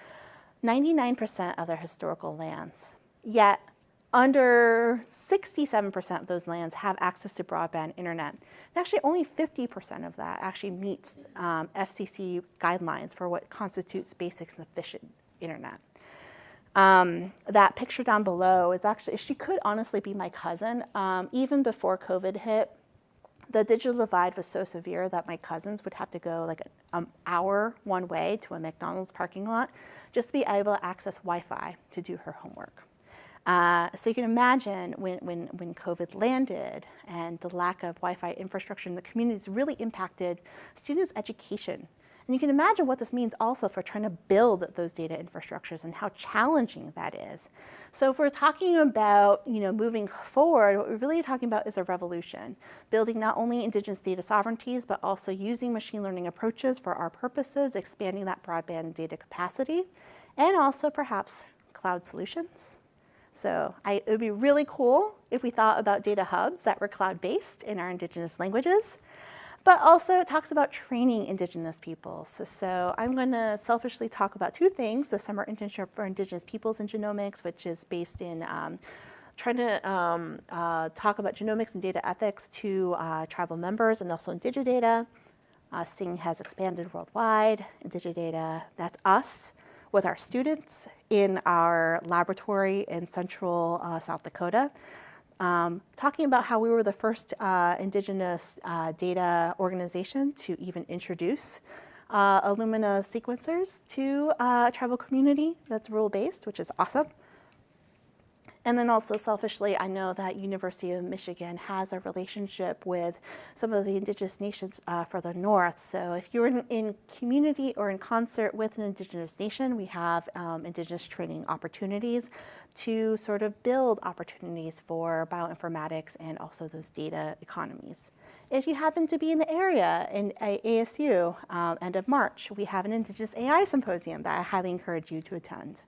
99% of their historical lands. Yet under 67% of those lands have access to broadband internet. Actually, only 50% of that actually meets um, FCC guidelines for what constitutes basic and efficient internet. Um, that picture down below is actually, she could honestly be my cousin. Um, even before COVID hit, the digital divide was so severe that my cousins would have to go like an hour one way to a McDonald's parking lot just to be able to access Wi-Fi to do her homework. Uh, so you can imagine when, when, when COVID landed and the lack of Wi-Fi infrastructure in the communities really impacted students' education. And you can imagine what this means also for trying to build those data infrastructures and how challenging that is. So if we're talking about you know, moving forward, what we're really talking about is a revolution, building not only indigenous data sovereignties, but also using machine learning approaches for our purposes, expanding that broadband data capacity, and also perhaps cloud solutions. So I, it would be really cool if we thought about data hubs that were cloud-based in our indigenous languages. But also it talks about training indigenous peoples. So, I'm going to selfishly talk about two things. The Summer Internship for Indigenous Peoples in Genomics, which is based in um, trying to um, uh, talk about genomics and data ethics to uh, tribal members and also IndigiData. Uh, SING has expanded worldwide. Digidata, that's us with our students in our laboratory in central uh, South Dakota, um, talking about how we were the first uh, indigenous uh, data organization to even introduce uh, Illumina sequencers to uh, a tribal community that's rule-based, which is awesome. And then also selfishly, I know that University of Michigan has a relationship with some of the indigenous nations uh, further north. So if you're in, in, community or in concert with an indigenous nation, we have um, indigenous training opportunities to sort of build opportunities for bioinformatics and also those data economies. If you happen to be in the area in ASU, um, end of March, we have an Indigenous AI Symposium that I highly encourage you to attend.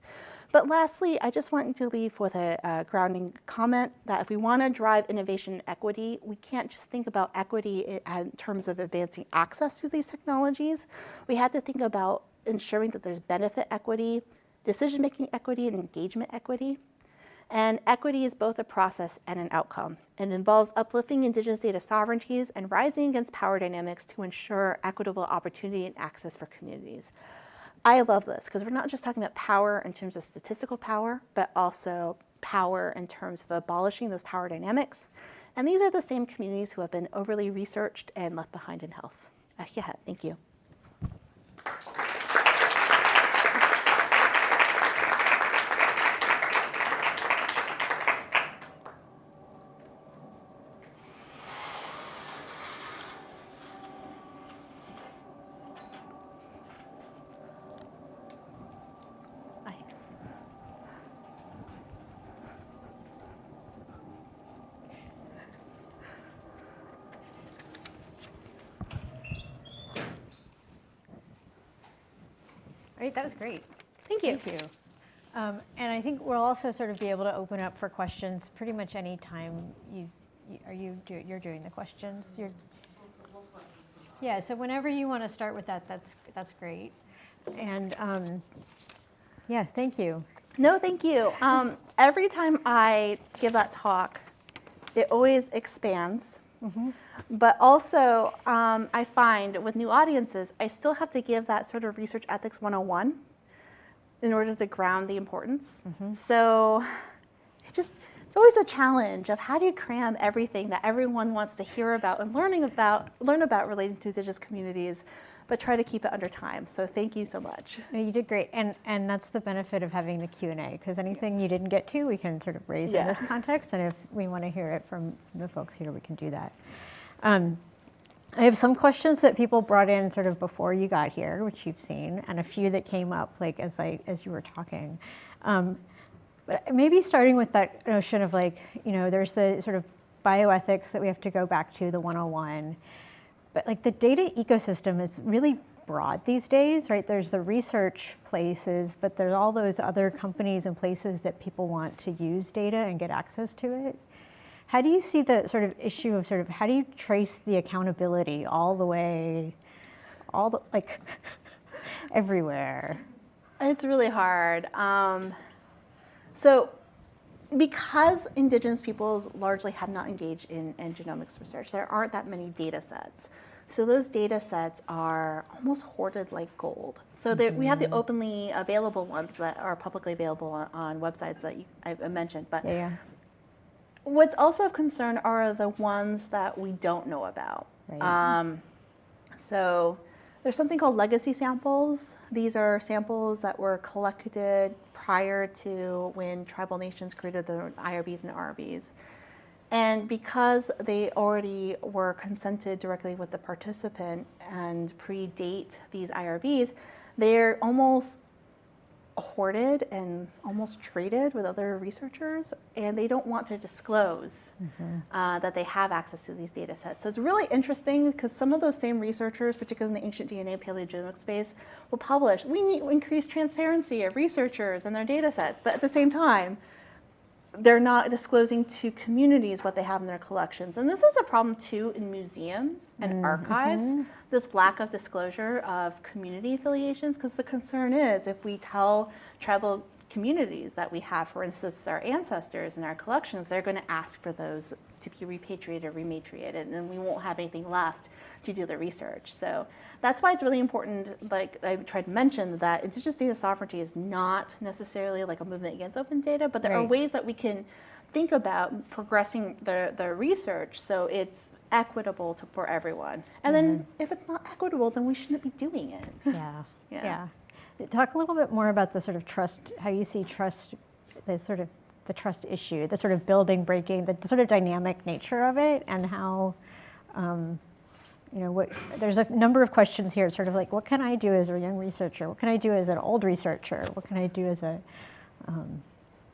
But lastly, I just want to leave with a, a grounding comment that if we want to drive innovation and equity, we can't just think about equity i- in terms of advancing access to these technologies. We have to think about ensuring that there's benefit equity, decision-making equity, and engagement equity. And equity is both a process and an outcome. It involves uplifting Indigenous data sovereignties and rising against power dynamics to ensure equitable opportunity and access for communities. I love this because we're not just talking about power in terms of statistical power, but also power in terms of abolishing those power dynamics. And these are the same communities who have been overly researched and left behind in health. Uh, yeah, thank you. That was great. Thank you. Thank you. Um, And I think we'll also sort of be able to open up for questions pretty much any time you, you- are you, do- you're doing the questions? You're, yeah, so whenever you want to start with that, that's, that's great. And, um, yeah, thank you. No, thank you. Um, every time I give that talk, it always expands. But also, um, I find with new audiences, I still have to give that sort of research ethics 101 in order to ground the importance. So it just, it's always a challenge of how do you cram everything that everyone wants to hear about and learning about, learn about relating to indigenous communities, but try to keep it under time. So thank you so much. No, you did great. And, and that's the benefit of having the Q and A, because anything you didn't get to, we can sort of raise in this context. And if we want to hear it from the folks here, we can do that. Um, I have some questions that people brought in sort of before you got here, which you've seen, and a few that came up like as I as you were talking. Um, but maybe starting with that notion of like, you know, there's the sort of bioethics that we have to go back to, the 101. But like the data ecosystem is really broad these days, right? There's the research places, but there's all those other companies and places that people want to use data and get access to it. How do you see the sort of issue of sort of how do you trace the accountability all the way, all the like everywhere? It's really hard. Um, so, because indigenous peoples largely have not engaged in, in genomics research, there aren't that many data sets. So those data sets are almost hoarded like gold. So there, we have the openly available ones that are publicly available on, on websites that you, I, I mentioned. But Yeah, yeah. What's also of concern are the ones that we don't know about. Right. Um, so there's something called legacy samples. These are samples that were collected prior to when tribal nations created their IRBs and RBs. And because they already were consented directly with the participant and predate these IRBs, they're almost hoarded and almost traded with other researchers, and they don't want to disclose uh, that they have access to these data sets. So it's really interesting because some of those same researchers, particularly in the ancient DNA paleogenomic space, will publish, we need increased transparency of researchers and their data sets, but at the same time, they're not disclosing to communities what they have in their collections. And this is a problem too in museums and mm, archives, mm-hmm. this lack of disclosure of community affiliations, because the concern is if we tell tribal communities that we have, for instance, our ancestors in our collections, they're going to ask for those to be repatriated, rematriated, and then we won't have anything left to do the research. So that's why it's really important, like I tried to mention, that indigenous data sovereignty is not necessarily like a movement against open data, but there are ways that we can think about progressing the, the research so it's equitable to, for everyone. And then mm-hmm. if it's not equitable, then we shouldn't be doing it. Yeah, Yeah. yeah. Talk a little bit more about the sort of trust, how you see trust, the sort of the trust issue, the sort of building, breaking, the sort of dynamic nature of it, and how, um, you know, what there's a number of questions here. Sort of like, what can I do as a young researcher? What can I do as an old researcher? What can I do as a um,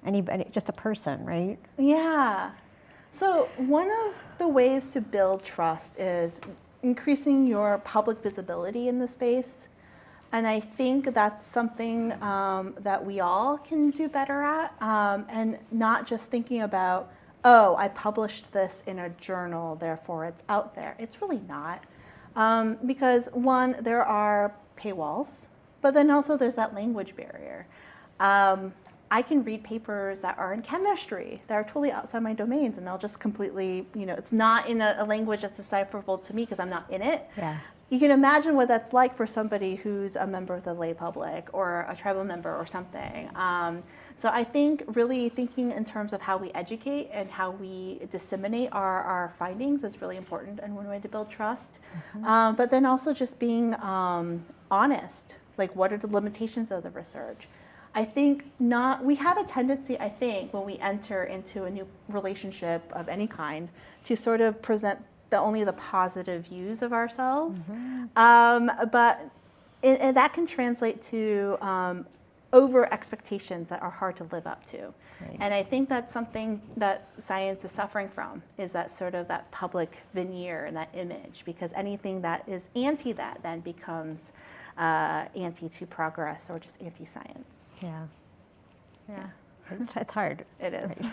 anybody, just a person, right? Yeah. So one of the ways to build trust is increasing your public visibility in the space. And I think that's something um, that we all can do better at, um, and not just thinking about, oh, I published this in a journal, therefore it's out there. It's really not. Um, because one, there are paywalls, but then also there's that language barrier. Um, I can read papers that are in chemistry that are totally outside my domains, and they'll just completely, you know, it's not in a, a language that's decipherable to me because I'm not in it. Yeah. You can imagine what that's like for somebody who's a member of the lay public or a tribal member or something. Um, so I think really thinking in terms of how we educate and how we disseminate our, our findings is really important and one way to build trust. Um, but then also just being um, honest, like what are the limitations of the research? I think not, we have a tendency, I think, when we enter into a new relationship of any kind to sort of present the, only the positive views of ourselves. Um, but and, and that can translate to um, over expectations that are hard to live up to. Right. And I think that's something that science is suffering from, is that sort of that public veneer and that image, because anything that is anti that then becomes uh, anti to progress or just anti science. Yeah. Yeah. It's, it's hard. It is.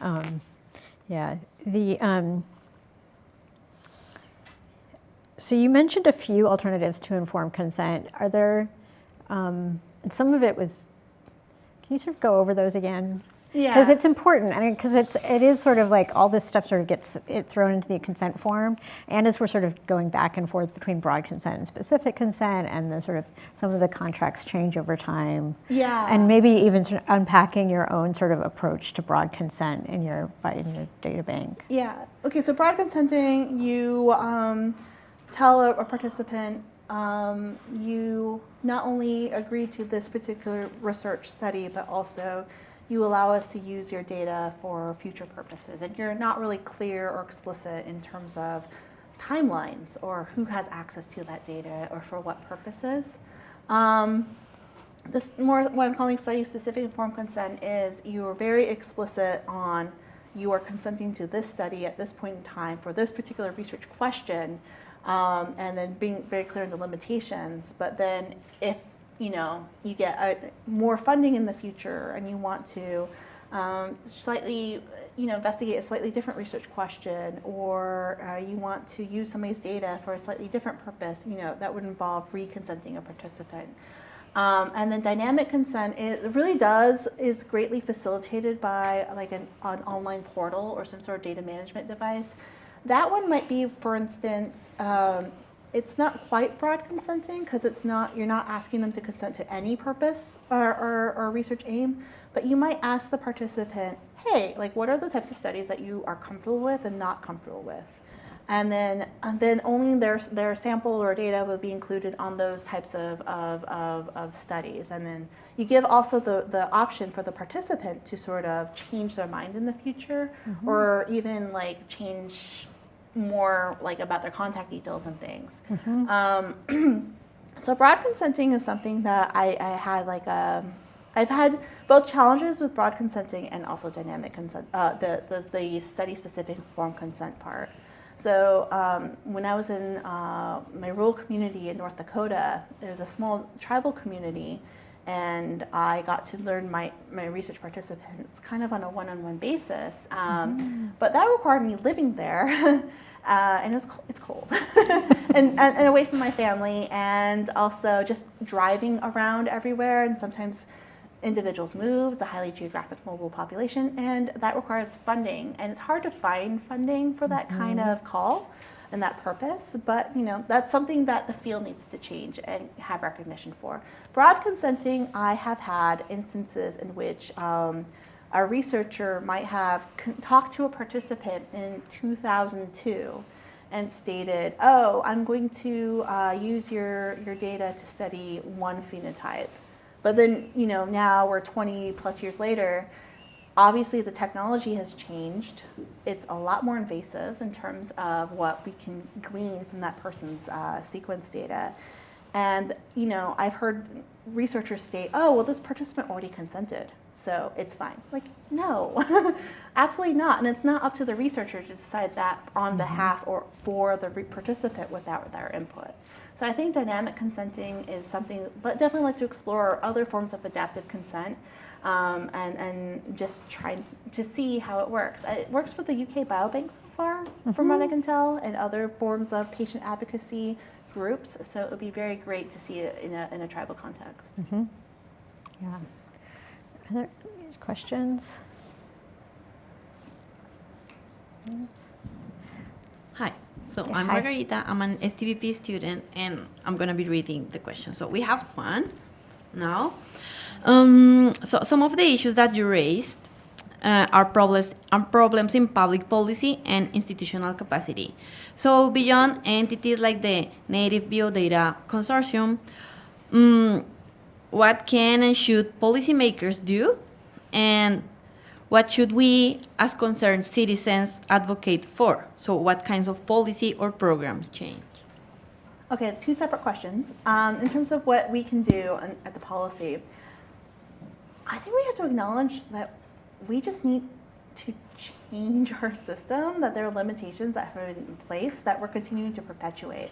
Um, yeah. The um, so you mentioned a few alternatives to informed consent. Are there? Um, some of it was. Can you sort of go over those again? Yeah. Because it's important. I mean, because it's it is sort of like all this stuff sort of gets it thrown into the consent form, and as we're sort of going back and forth between broad consent and specific consent, and the sort of some of the contracts change over time. Yeah. And maybe even sort of unpacking your own sort of approach to broad consent in your in your data bank. Yeah. Okay. So broad consenting, you um, tell a, a participant um, you not only agree to this particular research study, but also you allow us to use your data for future purposes. And you're not really clear or explicit in terms of timelines or who has access to that data or for what purposes. Um, this more what I'm calling study specific informed consent is you are very explicit on you are consenting to this study at this point in time for this particular research question, um, and then being very clear in the limitations. But then if you know you get a, more funding in the future and you want to um, slightly you know investigate a slightly different research question or uh, you want to use somebody's data for a slightly different purpose you know that would involve re-consenting a participant um, and then dynamic consent it really does is greatly facilitated by like an, an online portal or some sort of data management device. That one might be, for instance, um, it's not quite broad consenting because it's not you're not asking them to consent to any purpose or, or, or research aim, but you might ask the participant, hey, like what are the types of studies that you are comfortable with and not comfortable with? And then, and then only their, their sample or data will be included on those types of, of, of, of studies. And then you give also the, the option for the participant to sort of change their mind in the future or even like change more like about their contact details and things. Um, so broad consenting is something that I, I had like a, I've had both challenges with broad consenting and also dynamic consent, uh, the, the, the study specific informed consent part. So um, when I was in uh, my rural community in North Dakota, was a small tribal community, and I got to learn my, my research participants kind of on a one-on-one basis. Um, But that required me living there, uh, and it was co- it's cold, and, and, and away from my family, and also just driving around everywhere, and sometimes individuals move. It's a highly geographic mobile population, and that requires funding. And it's hard to find funding for that kind of call and that purpose. But you know, that's something that the field needs to change and have recognition for. Broad consenting, I have had instances in which. Um, a researcher might have talked to a participant in 2002 and stated, "Oh, I'm going to uh, use your, your data to study one phenotype." But then, you know, now we're 20 plus years later. Obviously, the technology has changed. It's a lot more invasive in terms of what we can glean from that person's uh, sequence data. And, you know, I've heard researchers state, oh, well, this participant already consented, so it's fine. Like, no, absolutely not. And it's not up to the researcher to decide that on behalf or for the participant without their input. So I think dynamic consenting is something, but definitely like to explore other forms of adaptive consent um, and, and just try to see how it works. It works for the UK Biobank so far, from what I can tell, and other forms of patient advocacy groups. So it would be very great to see it in a, in a tribal context. Yeah. Other questions? Hi. So Yeah, I'm hi. Margarita. I'm an STPP student, and I'm gonna be reading the question. So we have one now. Um, so some of the issues that you raised uh, are problems are problems in public policy and institutional capacity. So beyond entities like the Native Biodata Consortium, mm, what can and should policymakers do, and what should we, as concerned citizens, advocate for? So, what kinds of policy or programs change? Okay, two separate questions. Um, in terms of what we can do on, at the policy, I think we have to acknowledge that we just need to change our system, that there are limitations that have been in place that we're continuing to perpetuate.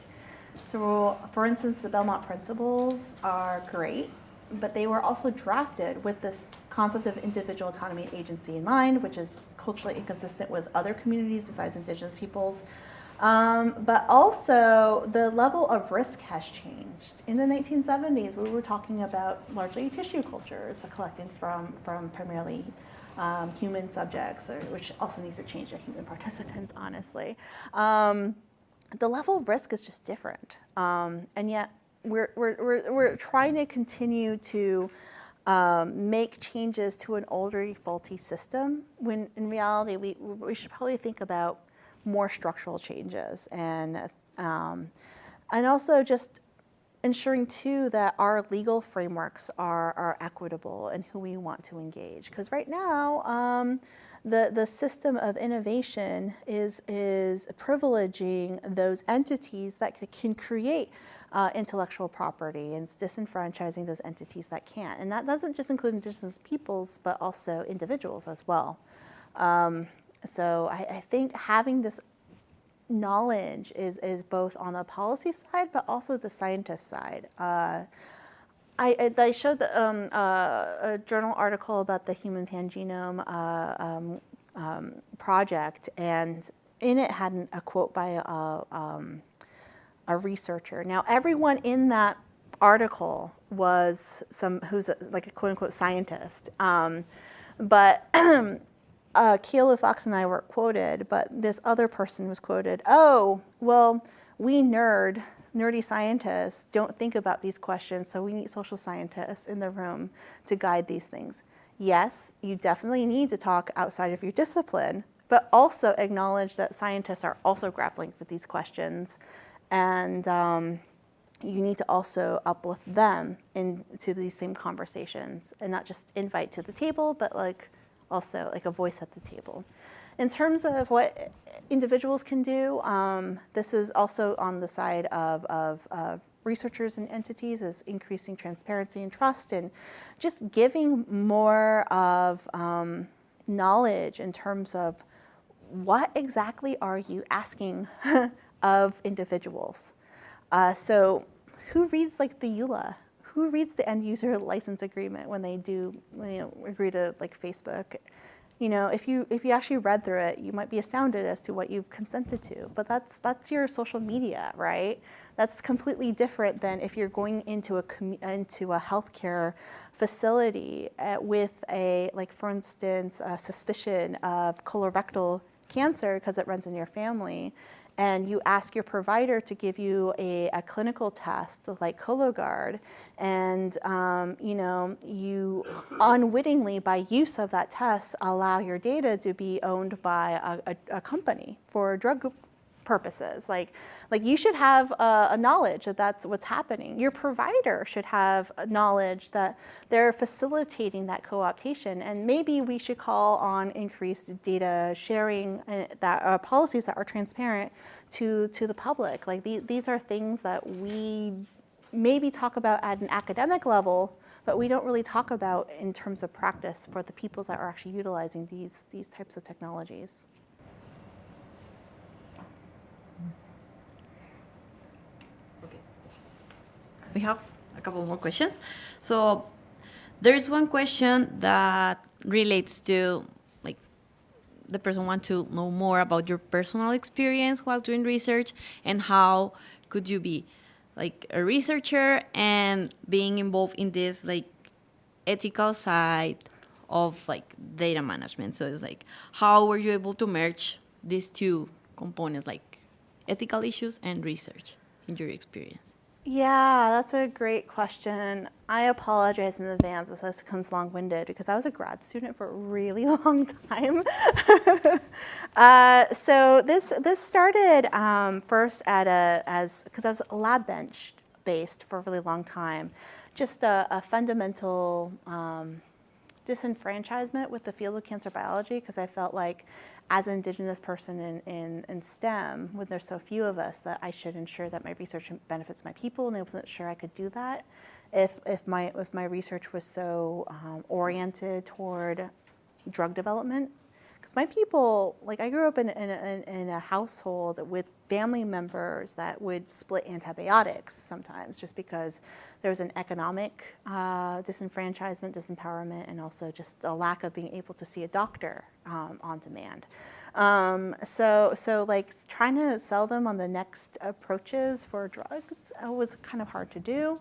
So, for instance, the Belmont principles are great, but they were also drafted with this concept of individual autonomy and agency in mind, which is culturally inconsistent with other communities besides indigenous peoples. Um, but also, the level of risk has changed. In the 1970s, we were talking about largely tissue cultures collected from, from primarily um, human subjects, or, which also needs to change to human participants, honestly. Um, the level of risk is just different. Um, and yet, we're, we're, we're, we're trying to continue to um, make changes to an older, faulty system when in reality, we, we should probably think about more structural changes and, um, and also just ensuring too that our legal frameworks are, are equitable and who we want to engage. Because right now, um, the, the system of innovation is, is privileging those entities that can create uh, intellectual property and disenfranchising those entities that can't. And that doesn't just include indigenous peoples, but also individuals as well. Um, so I, I think having this knowledge is, is both on the policy side, but also the scientist side. Uh, I, I- showed the, um, uh, a journal article about the Human Pangenome uh, um, um, project, and in it had an- a quote by a, um, a researcher. Now, everyone in that article was some who's a, like a quote unquote scientist, um, but uh, Fox and I were quoted, but this other person was quoted. Oh, well, we nerd, nerdy scientists don't think about these questions, so we need social scientists in the room to guide these things. Yes, you definitely need to talk outside of your discipline, but also acknowledge that scientists are also grappling with these questions, and um, you need to also uplift them into these same conversations and not just invite to the table, but like also like a voice at the table. In terms of what individuals can do, um, this is also on the side of, of, of researchers and entities is increasing transparency and trust and just giving more of um, knowledge in terms of what exactly are you asking of individuals? Uh, so who reads like the EULA? Who reads the end user license agreement when they do you know, agree to like Facebook? You know, if you if you actually read through it, you might be astounded as to what you've consented to. But that's that's your social media, right? That's completely different than if you're going into a into a healthcare facility uh, with a like, for instance, a suspicion of colorectal cancer because it runs in your family, and you ask your provider to give you a, a clinical test like Cologuard, and um, you know you unwittingly, by use of that test, allow your data to be owned by a, a, a company for drug purposes. Like, like you should have a, a knowledge that that's what's happening. Your provider should have a knowledge that they're facilitating that co-optation. And maybe we should call on increased data sharing uh, that uh, policies that are transparent to to the public. Like the, these are things that we maybe talk about at an academic level, but we don't really talk about in terms of practice for the peoples that are actually utilizing these, these types of technologies. We have a couple more questions. So there is one question that relates to like the person want to know more about your personal experience while doing research and how could you be like a researcher and being involved in this like ethical side of like data management. So it's like how were you able to merge these two components like ethical issues and research in your experience? Yeah, that's a great question. I apologize in advance if this becomes long-winded because I was a grad student for a really long time. uh, so this this started um, first at a as because I was lab bench based for a really long time, just a, a fundamental um, disenfranchisement with the field of cancer biology because I felt like as an indigenous person in, in, in STEM, when there's so few of us, that I should ensure that my research benefits my people, and I wasn't sure I could do that if, if, my, if my research was so um, oriented toward drug development. Because my people, like I grew up in, in, a, in a household with family members that would split antibiotics sometimes just because there was an economic uh, disenfranchisement, disempowerment, and also just a lack of being able to see a doctor um, on demand. Um, so, so like trying to sell them on the next approaches for drugs uh, was kind of hard to do.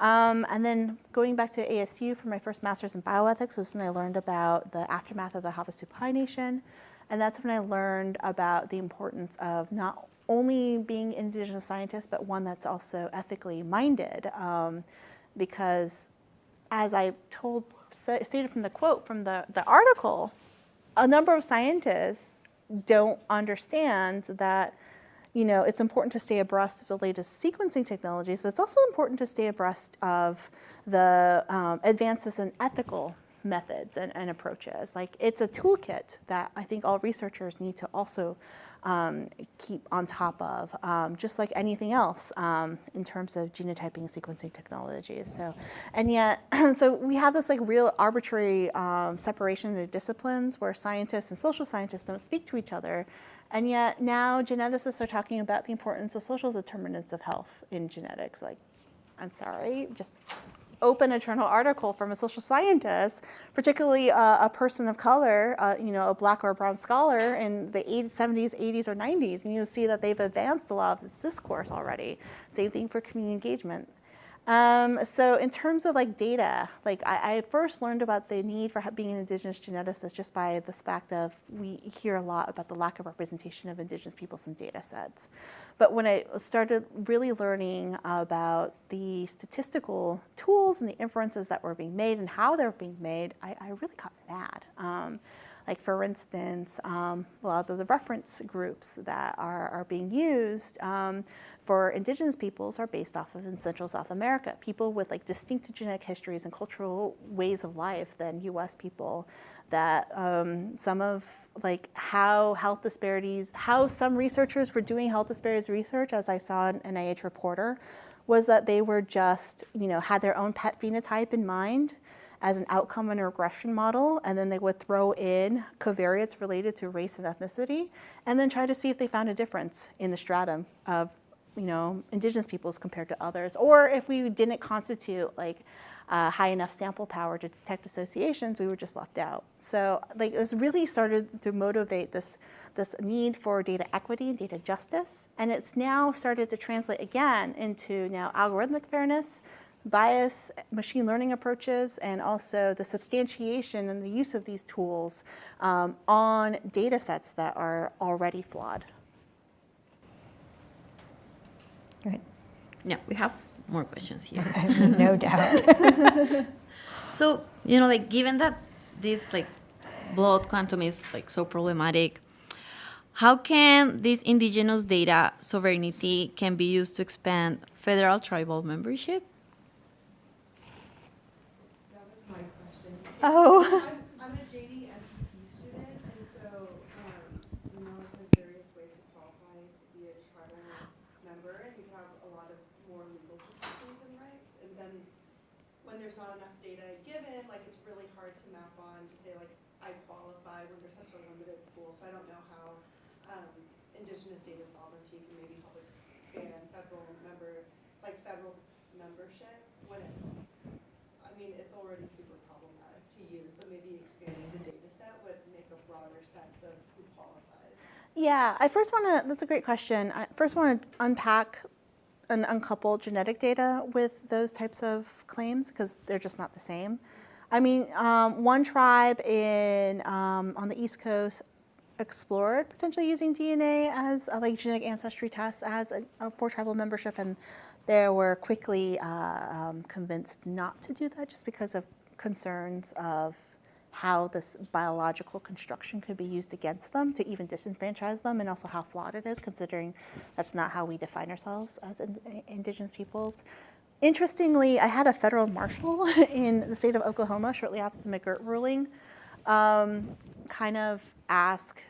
Um, and then going back to ASU for my first master's in bioethics was when I learned about the aftermath of the Havasupai Nation. And that's when I learned about the importance of not only being an indigenous scientist, but one that's also ethically minded. Um, because as I told, stated from the quote from the, the article, a number of scientists don't understand that you know, it's important to stay abreast of the latest sequencing technologies, but it's also important to stay abreast of the um, advances in ethical methods and, and, approaches. Like it's a toolkit that I think all researchers need to also um, keep on top of, um, just like anything else um, in terms of genotyping sequencing technologies. So, and yet, so we have this like real arbitrary um, separation of disciplines where scientists and social scientists don't speak to each other. And yet now geneticists are talking about the importance of social determinants of health in genetics. Like, I'm sorry, just open a journal article from a social scientist, particularly uh, a person of color, uh, you know, a black or a brown scholar in the 80s, 70s, 80s, or 90s, and you'll see that they've advanced a lot of this discourse already. Same thing for community engagement. Um, so in terms of like data, like I, I, first learned about the need for being an indigenous geneticist just by the fact of we hear a lot about the lack of representation of indigenous peoples in data sets. But when I started really learning about the statistical tools and the inferences that were being made and how they were being made, I, I really got mad. Um, like for instance, um, a lot of the reference groups that are, are being used um, for indigenous peoples are based off of in Central South America, people with like distinct genetic histories and cultural ways of life than US people that um, some of like how health disparities, how some researchers were doing health disparities research, as I saw an NIH Reporter, was that they were just, you know, had their own pet phenotype in mind as an outcome and a regression model, and then they would throw in covariates related to race and ethnicity, and then try to see if they found a difference in the stratum of you know, indigenous peoples compared to others, or if we didn't constitute like uh, high enough sample power to detect associations, we were just left out. So like this really started to motivate this, this need for data equity and data justice. And it's now started to translate again into now algorithmic fairness, bias, machine learning approaches, and also the substantiation and the use of these tools um, on data sets that are already flawed. Go ahead. Yeah, we have more questions here. no doubt. so, you know, like given that this like blood quantum is like so problematic, how can this indigenous data sovereignty can be used to expand federal tribal membership? That was my question. Oh. I'm, I'm a JD MPP student, and so, um, you know, there's various ways to qualify to be a tribal member, and you have a lot of more legal protections in when there's not enough data given, like it's really hard to map on to say like I qualify when there's such a limited pool. So I don't know how um, indigenous data sovereignty can maybe help expand federal member, like federal membership when it's, I mean, it's already super problematic to use, but maybe expanding the data set would make a broader sense of who qualifies. Yeah, I first want to, that's a great question. I first want to unpack and uncouple genetic data with those types of claims because they're just not the same. I mean, um, one tribe in, um, on the East Coast explored potentially using DNA as a, like genetic ancestry tests as a, a for tribal membership, and they were quickly uh, um, convinced not to do that just because of concerns of how this biological construction could be used against them to even disenfranchise them, and also how flawed it is, considering that's not how we define ourselves as in, indigenous peoples. Interestingly, I had a federal marshal in the state of Oklahoma shortly after the McGirt ruling um, kind of ask,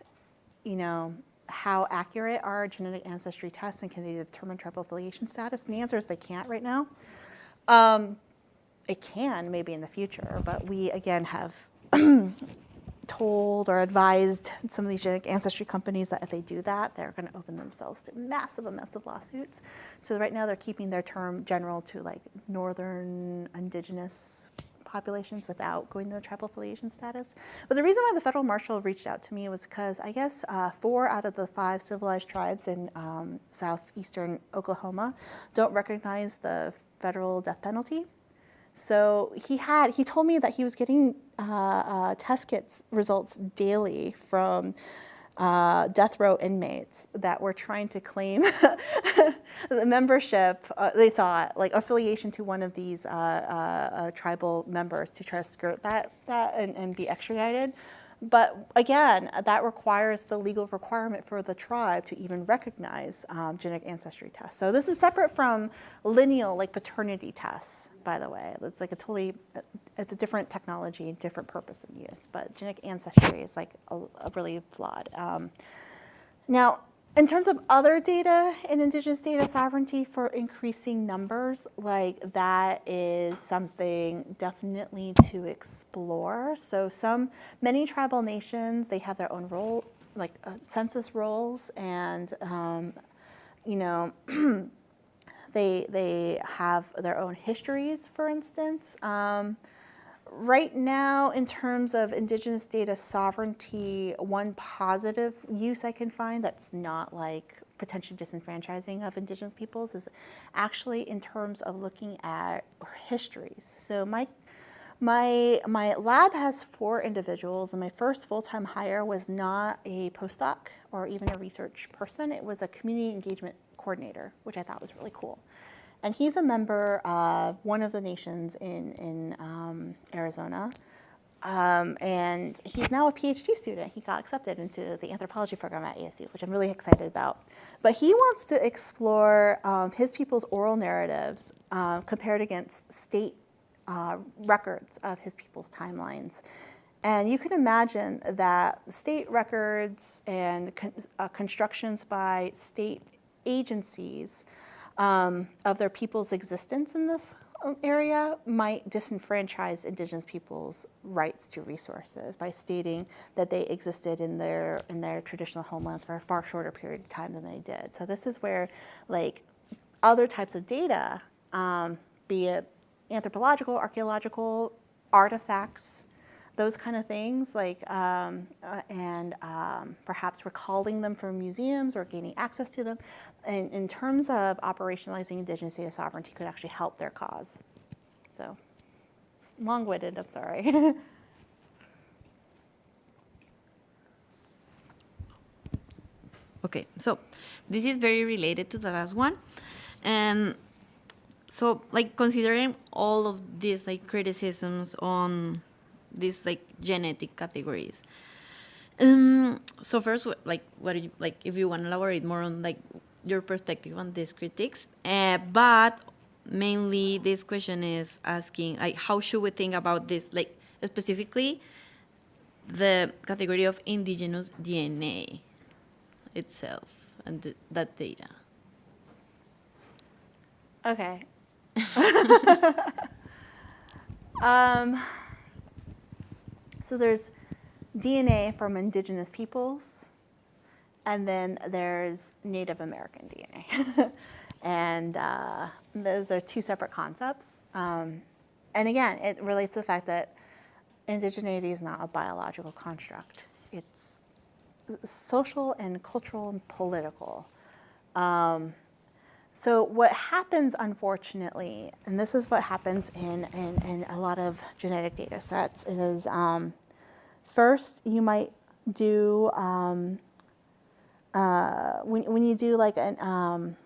you know, how accurate are genetic ancestry tests and can they determine tribal affiliation status? And the answer is they can't right now. Um, it can maybe in the future, but we again have told or advised some of these genetic ancestry companies that if they do that, they're going to open themselves to massive amounts of lawsuits. So right now they're keeping their term general to like northern indigenous populations without going to the tribal affiliation status. But the reason why the federal marshal reached out to me was because I guess uh, four out of the five civilized tribes in um, southeastern Oklahoma don't recognize the federal death penalty. So he had, he told me that he was getting uh, uh, test kits results daily from uh, death row inmates that were trying to claim membership, uh, they thought, like affiliation to one of these uh, uh, tribal members to try to skirt that, that and, and be extradited. But again, that requires the legal requirement for the tribe to even recognize um, genetic ancestry tests. So this is separate from lineal, like paternity tests, by the way. It's like a totally, it's a different technology and different purpose of use. But genetic ancestry is like a, a really flawed. Um, now, in terms of other data in indigenous data sovereignty for increasing numbers, like that is something definitely to explore. So some, many tribal nations, they have their own role, like uh, census rolls and, um, you know, they, they have their own histories, for instance. Um, right now, in terms of indigenous data sovereignty, one positive use I can find that's not like potentially disenfranchising of indigenous peoples is actually in terms of looking at histories. So my my, my lab has four individuals, and my first full-time hire was not a postdoc or even a research person. It was a community engagement coordinator, which I thought was really cool. And he's a member of one of the nations in, in um, Arizona. Um, and he's now a PhD student. He got accepted into the anthropology program at ASU, which I'm really excited about. But he wants to explore um, his people's oral narratives uh, compared against state uh, records of his people's timelines. And you can imagine that state records and con uh, constructions by state agencies um, of their people's existence in this area might disenfranchise indigenous peoples' rights to resources by stating that they existed in their in their traditional homelands for a far shorter period of time than they did. So this is where like other types of data, um, be it anthropological, archaeological, artifacts, those kind of things, like, um, uh, and um, perhaps recalling them from museums or gaining access to them, in, in terms of operationalizing indigenous data sovereignty could actually help their cause. So, long-winded, I'm sorry. Okay, so this is very related to the last one. And so like considering all of these like criticisms on these like genetic categories. Um, so first, like, what you like? If you want to elaborate more on like your perspective on these critics, uh, but mainly this question is asking like, how should we think about this? Like specifically, the category of indigenous DNA itself and th- that data. okay. Um, so there's DNA from indigenous peoples, and then there's Native American DNA. and uh, those are two separate concepts. Um, and again, it relates to the fact that indigeneity is not a biological construct. It's social and cultural and political. Um, so what happens, unfortunately, and this is what happens in, in, in a lot of genetic data sets, is um, first you might do, um, uh, when, when you do like an um,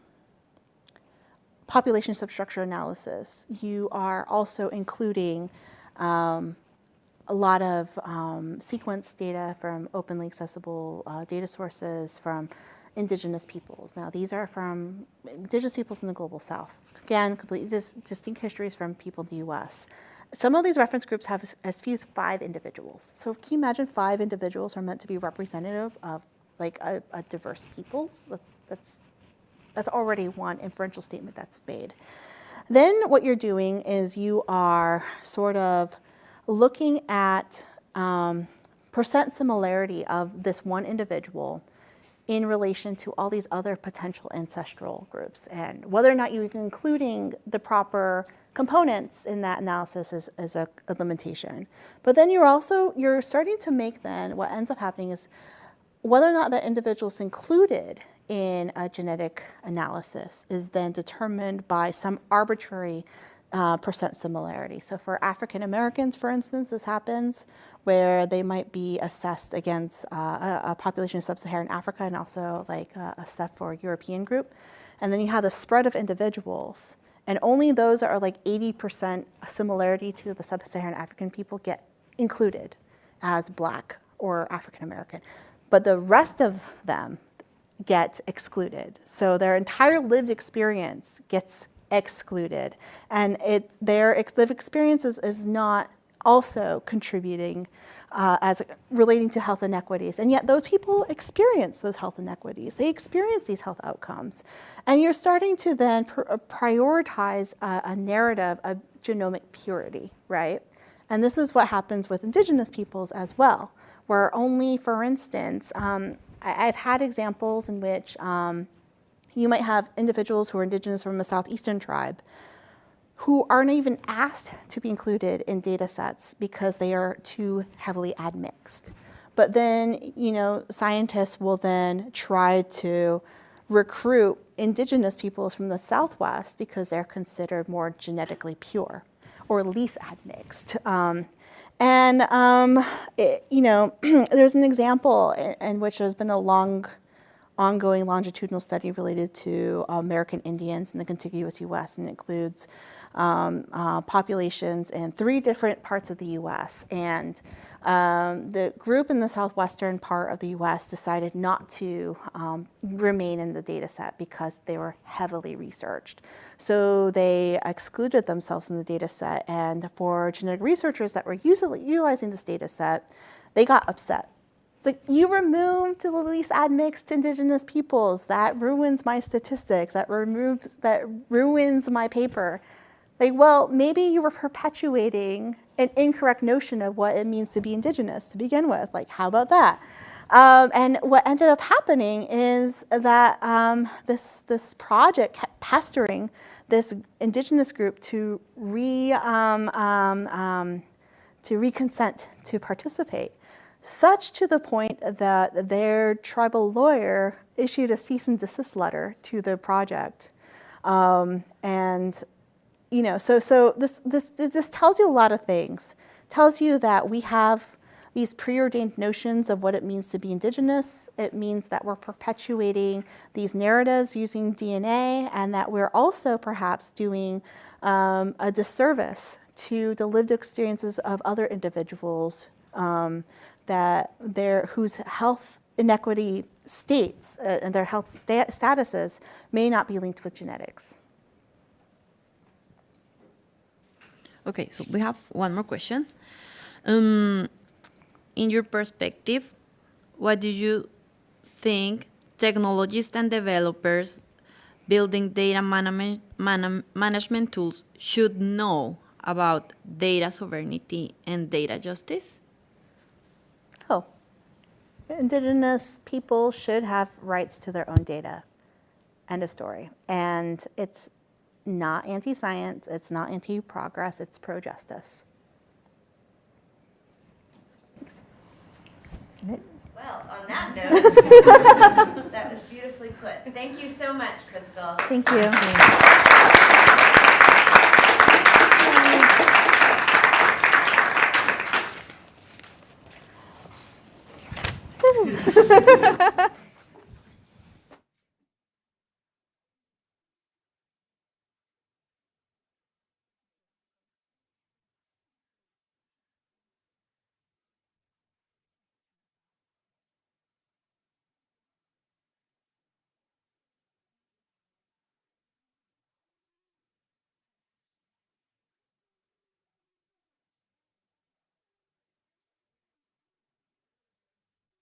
population substructure analysis, you are also including um, a lot of um, sequence data from openly accessible uh, data sources from indigenous peoples. Now, these are from indigenous peoples in the global south. Again, completely dis distinct histories from people in the US. Some of these reference groups have as, few as five individuals. So can you imagine five individuals are meant to be representative of like a, a diverse peoples? That's, that's, that's already one inferential statement that's made. Then what you're doing is you are sort of looking at um, percent similarity of this one individual in relation to all these other potential ancestral groups and whether or not you're including the proper components in that analysis is, is a, a limitation. But then you're also, you're starting to make then, what ends up happening is whether or not that individual is included in a genetic analysis is then determined by some arbitrary uh, percent similarity. So for African Americans, for instance, this happens where they might be assessed against uh, a, a, population of sub-Saharan Africa and also like uh, a set for European group. And then you have the spread of individuals and only those that are like 80% similarity to the sub-Saharan African people get included as black or African American. But the rest of them get excluded. So their entire lived experience gets excluded. And it, their lived experiences is, not also contributing uh, as relating to health inequities. And yet those people experience those health inequities. They experience these health outcomes. And you're starting to then uh, prioritize a, a narrative of genomic purity, right? And this is what happens with indigenous peoples as well, where only, for instance, um, I, have had examples in which um, you might have individuals who are indigenous from a southeastern tribe who aren't even asked to be included in data sets because they are too heavily admixed. But then, you know, scientists will then try to recruit indigenous peoples from the Southwest because they're considered more genetically pure or least admixed. Um, and, um, it, you know, there's an example in, in which there's been a long ongoing longitudinal study related to American Indians in the contiguous U.S. and includes um, uh, populations in three different parts of the U.S. And um, the group in the southwestern part of the U.S. decided not to um, remain in the data set because they were heavily researched. So they excluded themselves from the data set. And for genetic researchers that were utilizing this data set, they got upset it's like, you removed the least admixed indigenous peoples. That ruins my statistics. That removes, that ruins my paper. Like, well, maybe you were perpetuating an incorrect notion of what it means to be indigenous to begin with. Like, how about that? Um, and what ended up happening is that um, this, this project kept pestering this indigenous group to re, um, um, um to reconsent to participate such to the point that their tribal lawyer issued a cease and desist letter to the project. Um, and, you know, so, so this, this, this tells you a lot of things. tells you that we have these preordained notions of what it means to be indigenous. It means that we're perpetuating these narratives using DNA and that we're also perhaps doing um, a disservice to the lived experiences of other individuals um, that their, whose health inequity states uh, and their health sta statuses may not be linked with genetics. Okay, so we have one more question. Um, in your perspective, what do you think technologists and developers building data man management tools should know about data sovereignty and data justice? Indigenous people should have rights to their own data. End of story. And it's not anti-science, it's not anti-progress, it's pro-justice. Thanks. Well, on that note, that was beautifully put. Thank you so much, Krystal. Thank you. Woo!